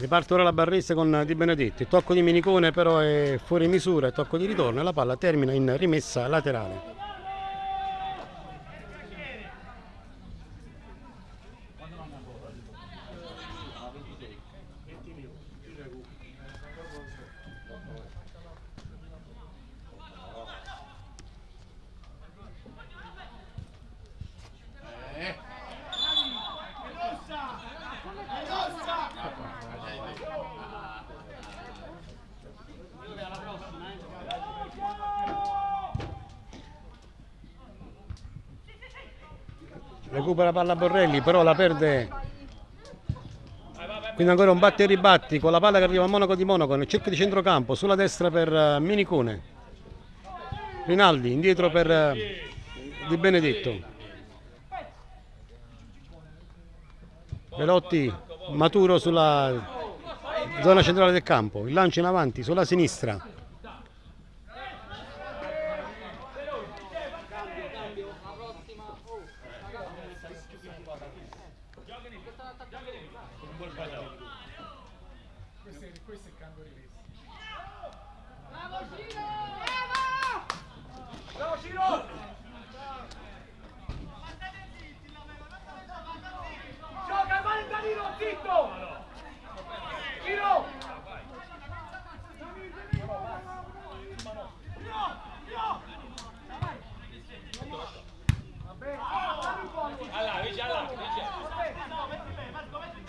S1: Riparte ora la barressa con Di Benedetti, tocco di Minicone però è fuori misura, tocco di ritorno e la palla termina in rimessa laterale. Recupera palla Borrelli però la perde. Quindi ancora un batte e ribatti con la palla che arriva a Monaco di Monaco nel cerchio di centrocampo sulla destra per eh, Minicone. Rinaldi indietro per eh, Di Benedetto. Velotti maturo sulla zona centrale del campo. Il lancio in avanti sulla sinistra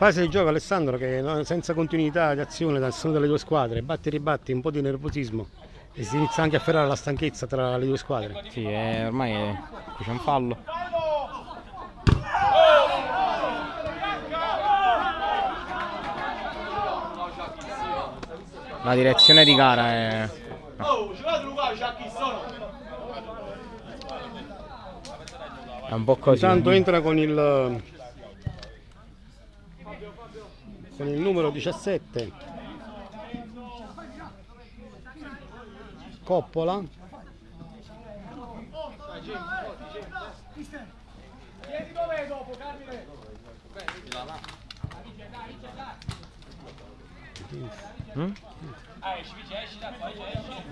S1: Fase di gioco Alessandro che senza continuità di azione da nessuna delle due squadre, batti e ribatti, un po' di nervosismo e si inizia anche a ferrare la stanchezza tra le due squadre.
S2: Sì, è, ormai è, c'è un fallo. La direzione di gara è... È un po' così.
S1: Intanto entra con il con il numero 17 Coppola.
S2: Mm?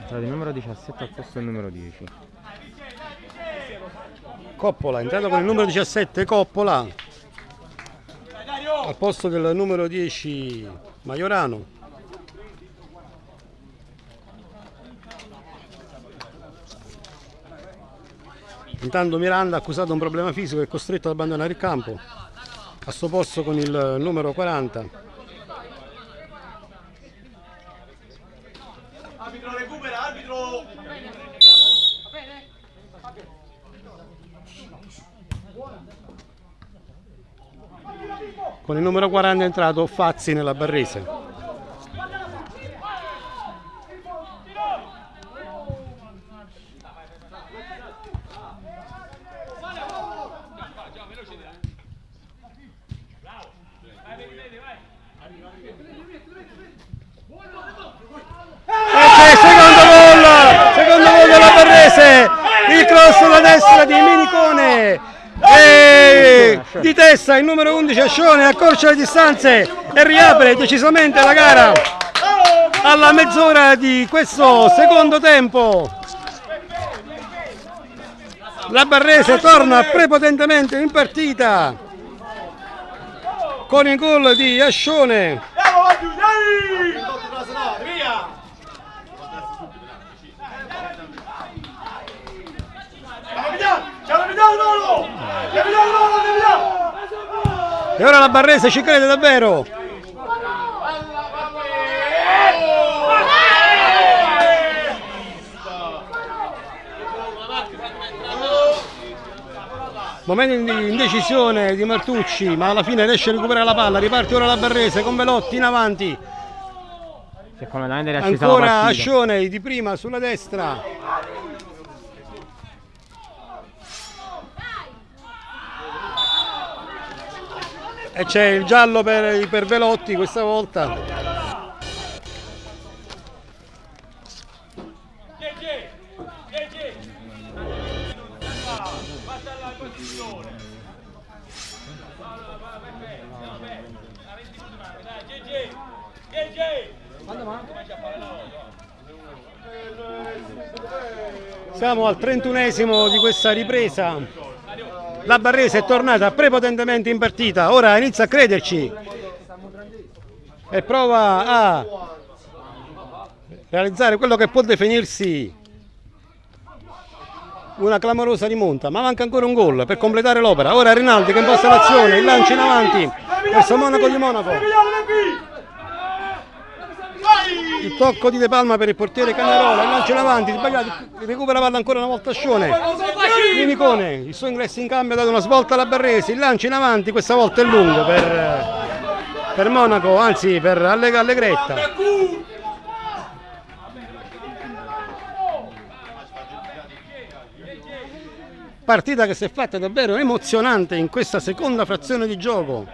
S2: Tra il numero 17 al posto del numero 10
S1: Coppola, entrato con il numero 17 Coppola al posto del numero 10 Maiorano. Intanto Miranda ha accusato un problema fisico è costretto ad abbandonare il campo. A suo posto con il numero 40
S3: arbitro recupera arbitro
S1: con il numero 40 è entrato Fazzi nella Barrese. Secondo gol secondo gol della Barrese. Il cross da destra di Minicone e di testa il numero 11 Ascione accorcia le distanze e riapre decisamente la gara alla mezz'ora di questo secondo tempo. La Barrese torna prepotentemente in partita con il gol di Ascione. E ora la Barrese ci crede davvero. Momento di indecisione di Martucci, ma alla fine riesce a recuperare la palla. Riparte ora la Barrese con Velotti in avanti. Ancora. Ascione di prima sulla destra. E c'è il giallo per, per Velotti questa volta. Siamo al 31esimo di questa ripresa. La Barrese è tornata prepotentemente in partita, ora inizia a crederci e prova a realizzare quello che può definirsi una clamorosa rimonta, ma manca ancora un gol per completare l'opera. Ora Rinaldi che imposta l'azione, il lancio in avanti verso Monaco di Monaco. Il tocco di De Palma per il portiere Cagnarola, il lancio in avanti, sbagliato, recupera la palla ancora una volta Scione. Minicone, il suo ingresso in cambio ha dato una svolta alla Barresi, il lancio in avanti, questa volta è lungo per, per Monaco, anzi per Alle- Allegretta. Partita che si è fatta davvero emozionante in questa seconda frazione di gioco.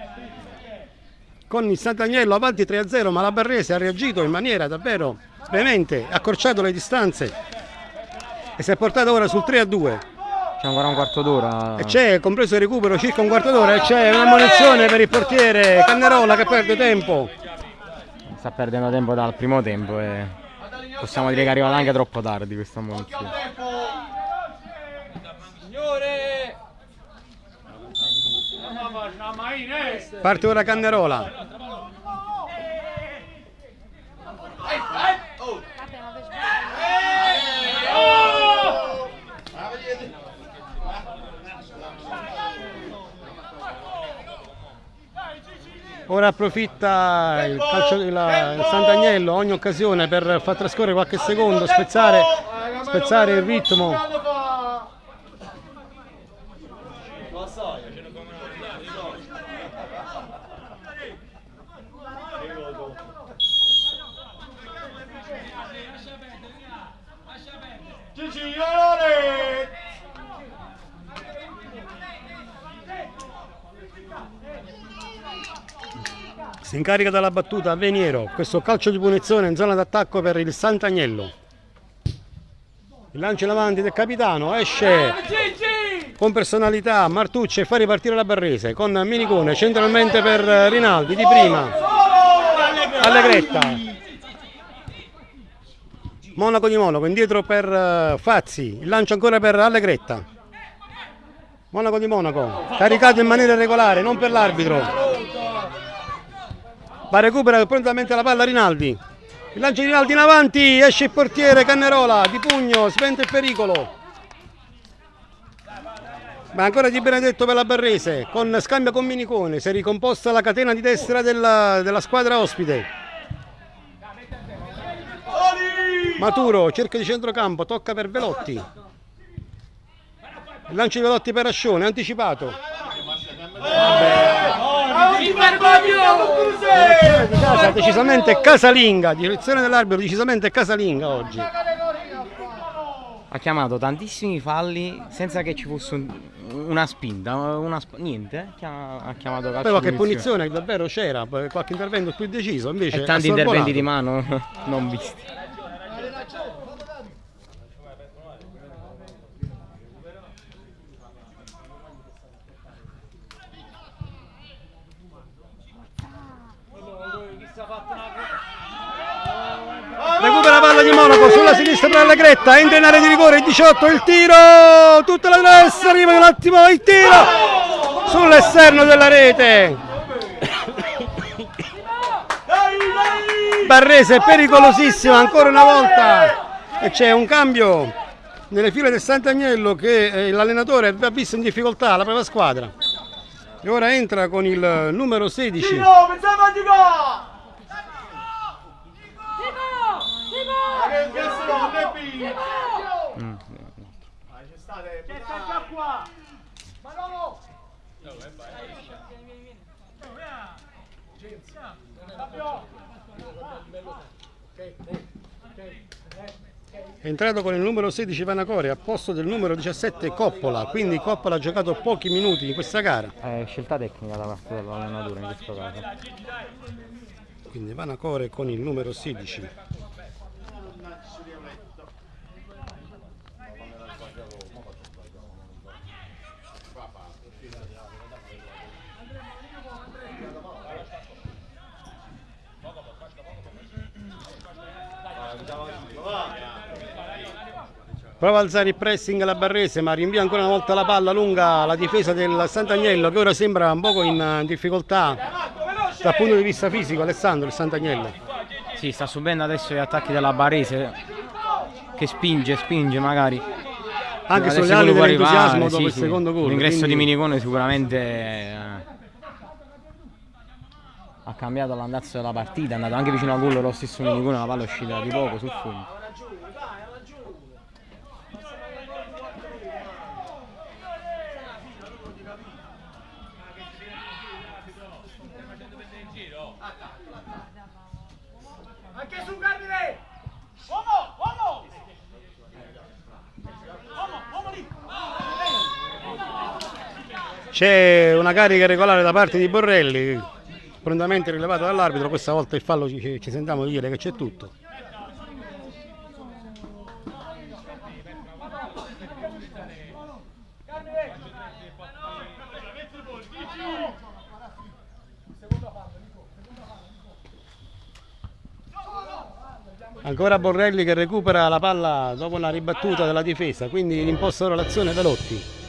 S1: Con il Sant'Agnello avanti 3-0, ma la Barrese ha reagito in maniera davvero veemente, ha accorciato le distanze e si è portata ora sul 3-2.
S2: C'è ancora un quarto d'ora.
S1: E c'è, compreso il recupero, circa un quarto d'ora e c'è una munizione per il portiere Cannerola che perde tempo.
S2: Sta perdendo tempo dal primo tempo e possiamo dire che è arrivata anche troppo tardi questa munizione.
S3: Signore!
S1: Parte ora Cannerola. Ora approfitta il, calcio, il, il Sant'Agnello ogni occasione per far trascorrere qualche secondo, spezzare, spezzare il ritmo.
S3: Olore!
S1: Si incarica dalla battuta Veniero, questo calcio di punizione in zona d'attacco per il Sant'Agnello. Il lancio in avanti del capitano, esce
S3: Gigi!
S1: con personalità Martucci e fa ripartire la Barrese con Minicone centralmente per Rinaldi di prima. Allegretta. Monaco di Monaco, indietro per eh, Fazzi, il lancio ancora per Allegretta. Monaco di Monaco, caricato in maniera regolare, non per l'arbitro. Ma recupera prontamente la palla Rinaldi. Il lancio di Rinaldi in avanti, esce il portiere Cannerola, di pugno, sventa il pericolo. Ma ancora di Benedetto per la Barrese, con scambio con Minicone, si è ricomposta la catena di destra della, della squadra ospite. Maturo, cerca di centrocampo, tocca per Velotti. Lancio di Velotti per Ascione, anticipato. Casa, decisamente casalinga, direzione dell'arbitro decisamente casalinga oggi.
S2: Ha chiamato tantissimi falli senza che ci fosse un- una spinta, una sp- niente. eh. Chiama- Ha chiamato calcio
S1: qualche
S2: di
S1: punizione davvero c'era, qualche intervento più deciso, invece
S2: E tanti interventi di mano non visti.
S1: Recupera la palla di Monaco sulla sinistra per Allegretta, entra in area di rigore, il 18, il tiro, tutta la destra, arriva un attimo il tiro sull'esterno della rete. Barrese pericolosissima ancora una volta e c'è un cambio nelle file del Sant'Agnello che eh, l'allenatore ha visto in difficoltà la propria squadra e ora entra con il numero 16
S3: Tiro, pensavo di qua! Questo no, Neppi!
S2: Mm.
S3: C'è state... C'è sta qua!
S1: È entrato con il numero 16 Vanacore a posto del numero 17 Coppola. Quindi Coppola ha giocato pochi minuti in questa gara.
S2: È scelta tecnica da parte dell'allenatore in questo caso.
S1: quindi Vanacore con il numero 16 Prova a alzare il pressing la Barrese ma rinvia ancora una volta la palla lunga la difesa del Sant'Agnello che ora sembra un poco in eh, difficoltà dal punto di vista fisico Alessandro il Sant'Agnello.
S2: Sì, sta subendo adesso gli attacchi della Barese che spinge, spinge magari.
S1: Anche
S2: Adesso
S1: sulle ali dell'entusiasmo dopo
S2: sì,
S1: il
S2: sì.
S1: secondo gol.
S2: L'ingresso di
S1: quindi-
S2: Minicone sicuramente eh, ha cambiato l'andazzo della partita, è andato anche vicino al gol lo stesso Minicone, la palla è uscita di poco sul fondo.
S3: Anche su Cardine! Uomo, uomo! Uomo, uomo lì!
S1: C'è una carica regolare da parte di Borrelli, prontamente rilevata dall'arbitro, questa volta il fallo ci, ci sentiamo dire che c'è tutto. Ancora Borrelli che recupera la palla dopo una ribattuta della difesa, quindi imposta l'azione Velotti.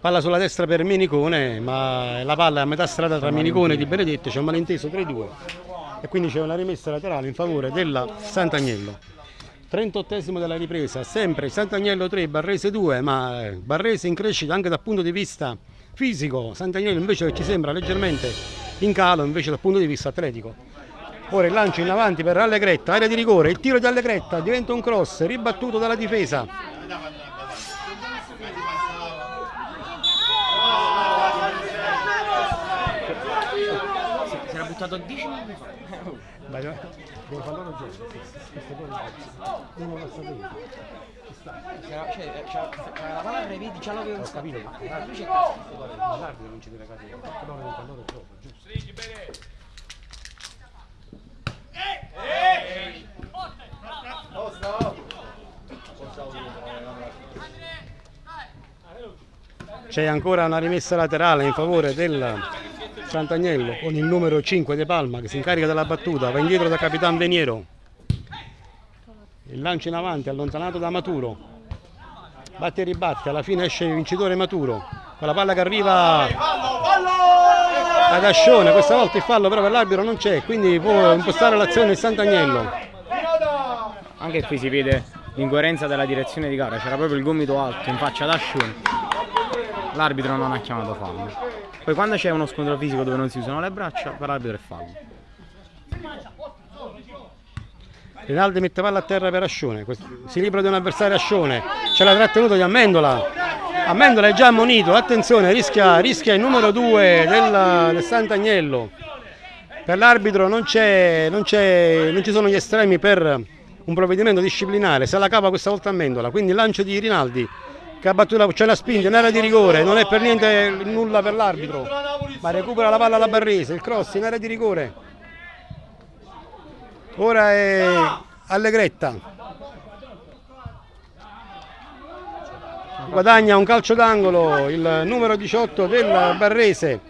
S1: Palla sulla destra per Minicone, ma la palla è a metà strada tra Minicone e Di Benedetto, c'è un malinteso tra i due e quindi c'è una rimessa laterale in favore della Sant'Agnello. 38esimo della ripresa, sempre Sant'Agnello 3, Barrese 2, ma eh, Barrese in crescita anche dal punto di vista fisico, Sant'Agnello invece ci sembra leggermente in calo invece dal punto di vista atletico. Ora il lancio in avanti per Allegretta, area di rigore, il tiro di Allegretta diventa un cross, ribattuto dalla difesa.
S2: Buttato 10 minuti fa.
S1: Vai, vai. Devo farlo ragione. Questo gol è- uno lo sapeva.
S2: C'era, cioè, c'era la palla tra i piedi, già l'avevo
S1: Ho capito, ma
S2: Invece
S1: ma l'arbitro non ci deve perché loro non loro proprio, giusto? C'è ancora una rimessa laterale in favore del Sant'Agnello con il numero 5 De Palma che si incarica della battuta, va indietro da Capitan Veniero. Il lancio in avanti allontanato da Maturo. Batte e ribatte, alla fine esce il vincitore Maturo. Con la palla che arriva ad Ascione, questa volta il fallo però per l'arbitro non c'è, quindi può impostare l'azione Sant'Agnello.
S2: Anche qui si vede l'incoerenza della direzione di gara, c'era proprio il gomito alto in faccia ad Ascione. L'arbitro non ha chiamato fallo. Poi quando c'è uno scontro fisico dove non si usano le braccia, l'arbitro è fallo.
S1: Rinaldi mette palla a terra per Ascione, si libera di un avversario Ascione, c'è la trattenuta di Amendola. Amendola è già ammonito, attenzione, rischia, rischia il numero 2 del, del Sant'Agnello. Per l'arbitro non, non non ci sono gli estremi per un provvedimento disciplinare, se la cava questa volta Amendola, quindi lancio di Rinaldi che ha battuto, la- c'è la spinta, in area di rigore, non è per niente nulla per l'arbitro, ma recupera la palla alla Barrese, il cross in area di rigore. Ora è Allegretta. Guadagna un calcio d'angolo il numero 18 del Barrese.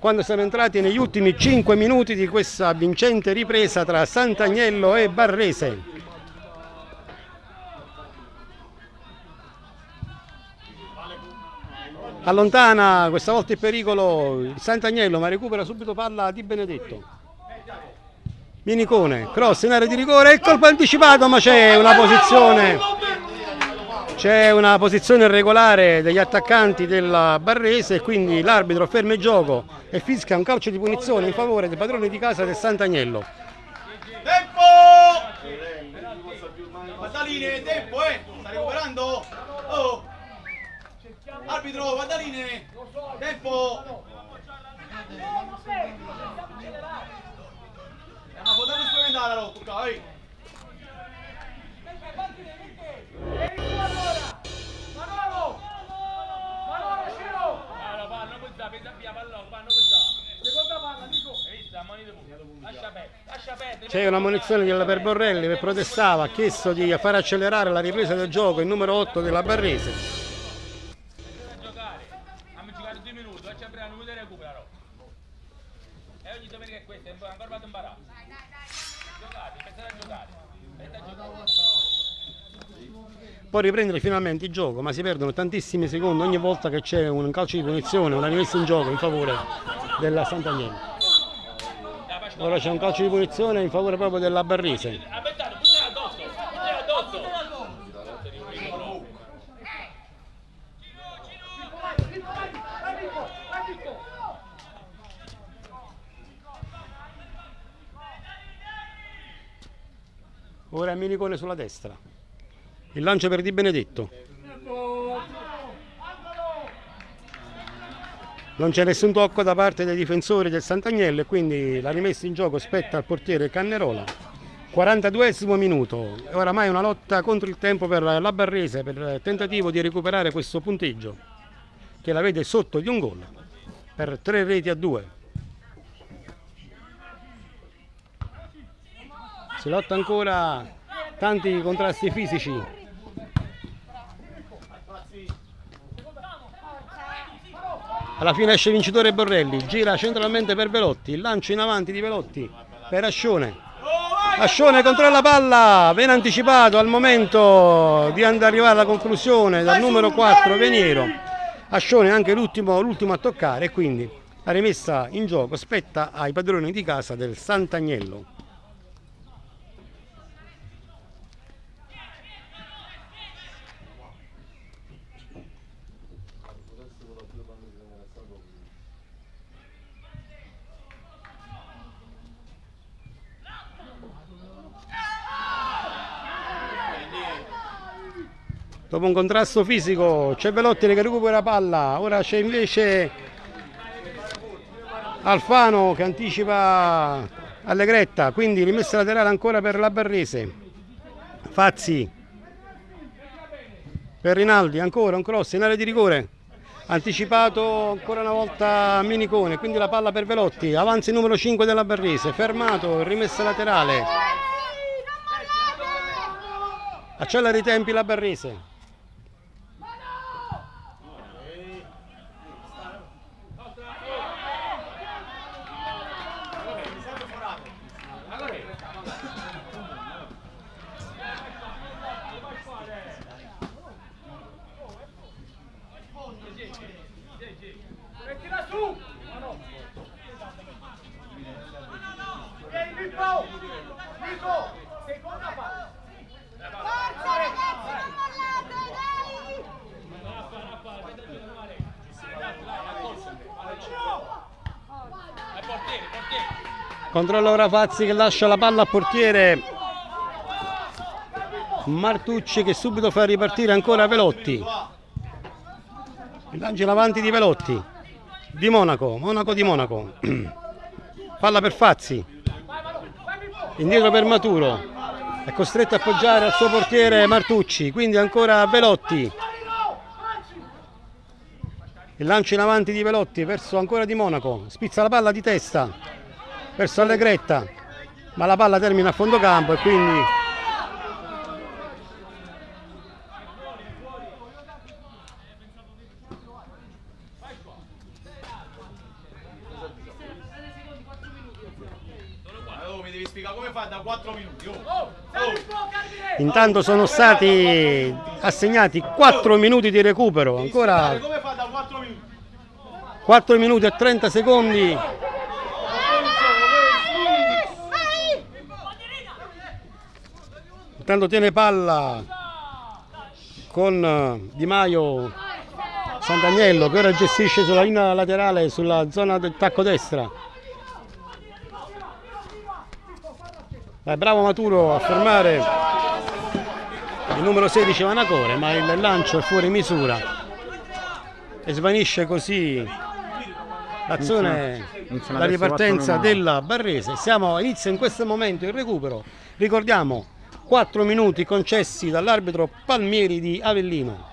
S1: quando siamo entrati negli ultimi 5 minuti di questa vincente ripresa tra Sant'Agnello e Barrese. Allontana questa volta il pericolo il Sant'Agnello ma recupera subito palla di Benedetto. Minicone, cross in area di rigore, il colpo anticipato ma c'è una posizione c'è una posizione irregolare degli attaccanti della Barrese e quindi l'arbitro ferma il gioco e fischia un calcio di punizione in favore dei padroni di casa del Sant'Agnello.
S3: Tempo! Guardaline, tempo, eh! Sta recuperando? Oh! Arbitro, guardaline! Tempo! La lotta, eh!
S6: Ammonito pure. Lascia perdere, lascia perdere.
S1: C'è una munizione della Perborrelli che protestava, ha chiesto di far accelerare la ripresa del gioco il numero 8 della Barrese. Può riprendere finalmente il gioco, ma si perdono tantissimi secondi ogni volta che c'è un calcio di punizione, una rimessa in gioco in favore della Sant'Agnello. Ora c'è un calcio di punizione in favore proprio della
S6: addosso.
S1: Ora è Minicone sulla destra. Il lancio per Di Benedetto. Non c'è nessun tocco da parte dei difensori del Sant'Agnello e quindi la rimessa in gioco spetta al portiere Cannerola. 42 minuto. Oramai una lotta contro il tempo per la Barrese per il tentativo di recuperare questo punteggio che la vede sotto di un gol per tre reti a due. Si lotta ancora tanti contrasti fisici. Alla fine esce vincitore Borrelli, gira centralmente per Velotti, lancio in avanti di Velotti per Ascione. Ascione controlla la palla, ben anticipato al momento di andare arrivare alla conclusione dal numero 4 Veniero. Ascione anche l'ultimo, a toccare quindi la rimessa in gioco spetta ai padroni di casa del Sant'Agnello. Dopo un contrasto fisico c'è Velotti che recupera palla, ora c'è invece Alfano che anticipa Allegretta, quindi rimessa laterale ancora per la Barrese. Fazzi per Rinaldi, ancora un cross in area di rigore. Anticipato ancora una volta Minicone, quindi la palla per Velotti, avanza il numero 5 della Barrese, fermato, rimessa laterale. Accelera i tempi la Barrese.
S5: Mettila su! Vieni Pippo! Nico! Seconda palla!
S7: Forza ragazzi, non mollate, dai!
S6: È portiere, portiere.
S1: Controlla ora Fazzi che lascia la palla al portiere Martucci che subito fa ripartire ancora Velotti. Il lancio in avanti di Velotti. Di Monaco, Monaco di Monaco. Palla per Fazzi. Indietro per Maturo. È costretto a appoggiare al suo portiere Martucci, quindi ancora Velotti. Il lancio in avanti di Velotti verso ancora di Monaco. Spizza la palla di testa verso Allegretta ma la palla termina a fondo campo e quindi Intanto sono stati assegnati 4 minuti di recupero, ancora
S3: 4 minuti?
S1: e 30 secondi. Intanto tiene palla con eh, Di Maio Sant'Agnello che ora gestisce sulla linea laterale sulla zona del tacco destra. Dai, bravo Maturo a fermare il numero 16 Vanacore, ma il lancio è fuori misura e svanisce così l'azione, la ripartenza della Barrese. Siamo, inizia in questo momento il recupero. Ricordiamo 4 minuti concessi dall'arbitro Palmieri di Avellino.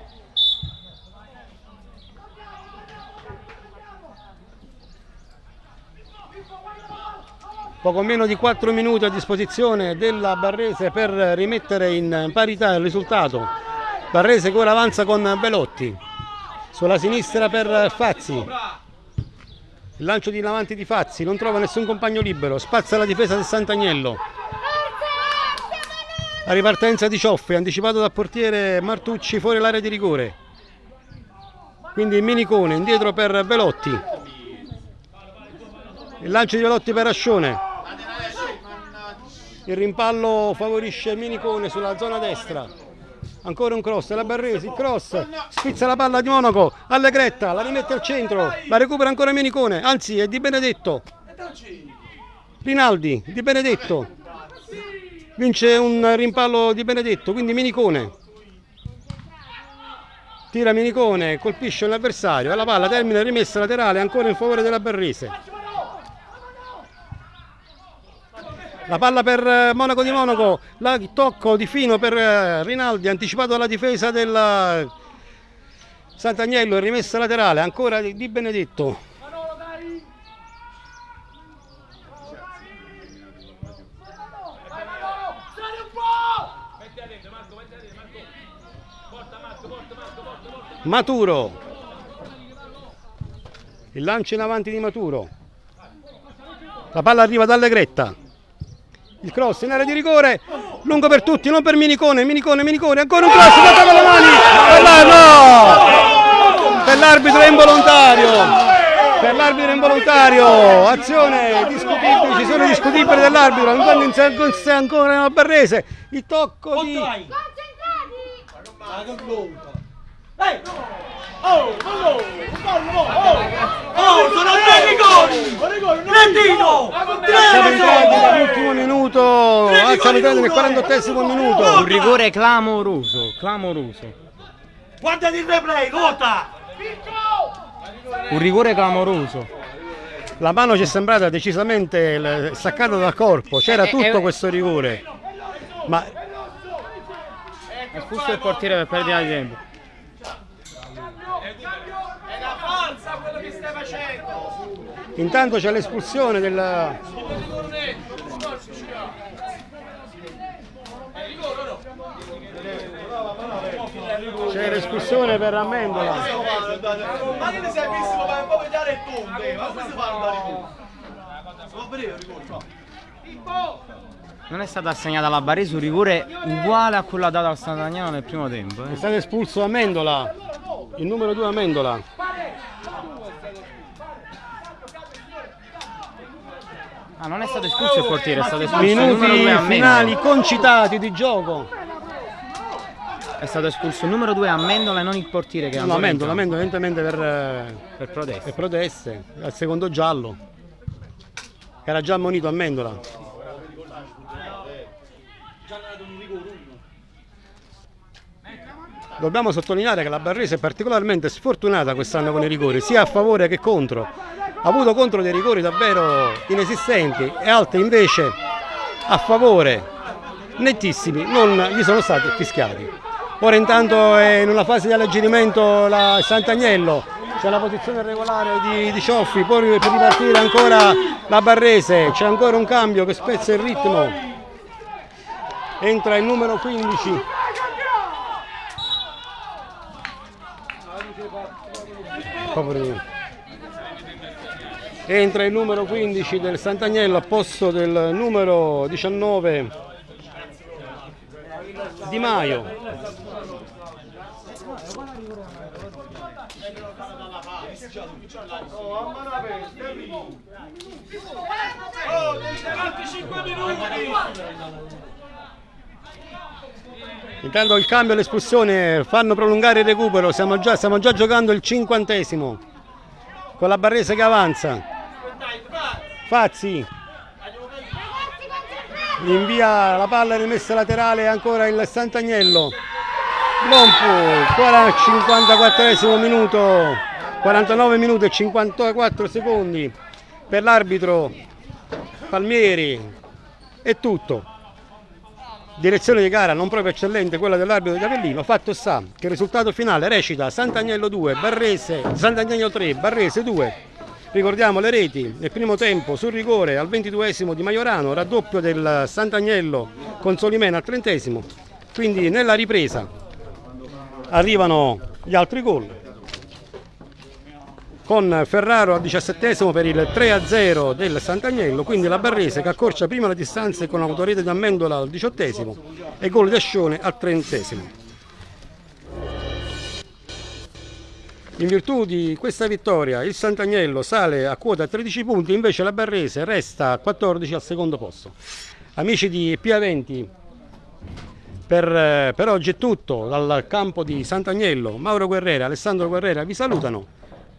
S1: Poco meno di 4 minuti a disposizione della Barrese per rimettere in parità il risultato. Barrese che ora avanza con Belotti. Sulla sinistra per Fazzi. Il lancio di avanti di Fazzi, non trova nessun compagno libero, spazza la difesa del Sant'Agnello. La ripartenza di Cioffi, anticipato dal portiere Martucci fuori l'area di rigore. Quindi Minicone indietro per Belotti. Il lancio di Belotti per Ascione. Il rimpallo favorisce Minicone sulla zona destra. Ancora un cross, la Barresi, cross, spizza la palla di Monaco, Allegretta, la rimette al centro, la recupera ancora Minicone, anzi è Di Benedetto. Rinaldi, Di Benedetto. Vince un rimpallo di Benedetto, quindi Minicone. Tira Minicone, colpisce l'avversario, la palla termina rimessa laterale ancora in favore della Barrese. La palla per eh, Monaco di Monaco, la tocco di fino per eh, Rinaldi, anticipato dalla difesa del Sant'Agnello, rimessa laterale, ancora di Benedetto.
S6: Metti a dentro, Marco, metti a dentro, Marco. Porta Marco, porta Marco, porta, porta.
S1: Maturo. Il lancio in avanti di Maturo. La palla arriva da Allegretta. Il cross in area di rigore. Lungo per tutti, non per Minicone. Minicone, Minicone. Ancora un cross. Tocca con le mani. Per la- no! Per l'arbitro è involontario. Per l'arbitro è involontario. Azione discutibile. Ci sono discutibili dell'arbitro. Ancora in ancora nella Barrese. Il tocco di.
S3: Oh, sono tre rigori! Trentino!
S1: Siamo entrati nell'ultimo minuto, ah, siamo entrati nel 48 minuto.
S2: Un rigore clamoroso, clamoroso.
S3: Guardati il replay, vota!
S2: Un rigore clamoroso.
S1: La mano ci è sembrata decisamente staccata dal corpo, c'era
S2: Eh,
S1: tutto
S2: eh,
S1: questo rigore. Ma
S2: Espulso il portiere per perdita di tempo.
S3: È una falsa quello che stai facendo!
S1: Intanto c'è l'espulsione del... C'è l'espulsione per Amendola.
S3: Ma che ne sei visto come puoi vedere il tonde? Ma come si fa a dare tu? Va bene, rigore, no.
S2: Non è stata assegnata alla Baresi un rigore uguale a quello dato al Sant'Agnano nel primo tempo.
S1: È
S2: eh.
S1: stato espulso Amendola, il numero 2 Amendola.
S2: Ah, non è stato espulso il portiere, è stato espulso il numero
S1: Minuti
S2: 2 a
S1: finali
S2: Mendola.
S1: concitati di gioco.
S2: È stato espulso il numero 2 a Mendola e non il portiere che è
S1: No,
S2: campo.
S1: Amendola evidentemente per... eh,
S2: per protesta.
S1: per proteste al secondo giallo era già ammonito a Mendola dobbiamo sottolineare che la Barrese è particolarmente sfortunata quest'anno con i rigori sia a favore che contro ha avuto contro dei rigori davvero inesistenti e altri invece a favore nettissimi non gli sono stati fischiati. Ora intanto è in una fase di alleggerimento la Sant'Agnello c'è la posizione regolare di, di Cioffi poi per ripartire ancora la Barrese c'è ancora un cambio che spezza il ritmo. Entra il numero 15 Poveri. Entra il numero 15 del Sant'Agnello a posto del numero 19 Di Maio. Intanto il cambio e l'espulsione fanno prolungare il recupero, stiamo già, stiamo già giocando il cinquantesimo con la Barrese che avanza. Fazzi invia la palla rimessa laterale ancora il Sant'Agnello. Lompu, 54 minuto, 49 minuti e 54 secondi per l'arbitro Palmieri. È tutto direzione di gara non proprio eccellente quella dell'arbitro di Avellino, fatto sta che il risultato finale recita Sant'Agnello 2, Barrese, Sant'Agnello 3, Barrese 2. Ricordiamo le reti, nel primo tempo sul rigore al 22esimo di Maiorano, raddoppio del Sant'Agnello con Solimena al 30esimo, quindi nella ripresa arrivano gli altri gol. Con Ferraro al 17 per il 3-0 del Sant'Agnello, quindi la Barrese che accorcia prima le distanze con autorete di Amendola al 18 e gol di Ascione al 30 In virtù di questa vittoria il Sant'Agnello sale a quota 13 punti, invece la Barrese resta a 14 al secondo posto. Amici di P20, per, per oggi è tutto dal campo di Sant'Agnello. Mauro Guerrera, Alessandro Guerrera vi salutano.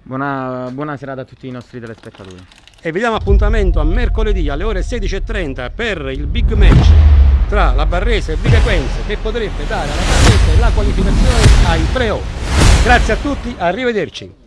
S2: Buona, buona serata a tutti i nostri telespettatori.
S1: E vi diamo appuntamento a mercoledì alle ore 16.30 per il big match tra la Barrese e Vicequenze che potrebbe dare alla Barrese la qualificazione ai pre-off. Grazie a tutti, arrivederci.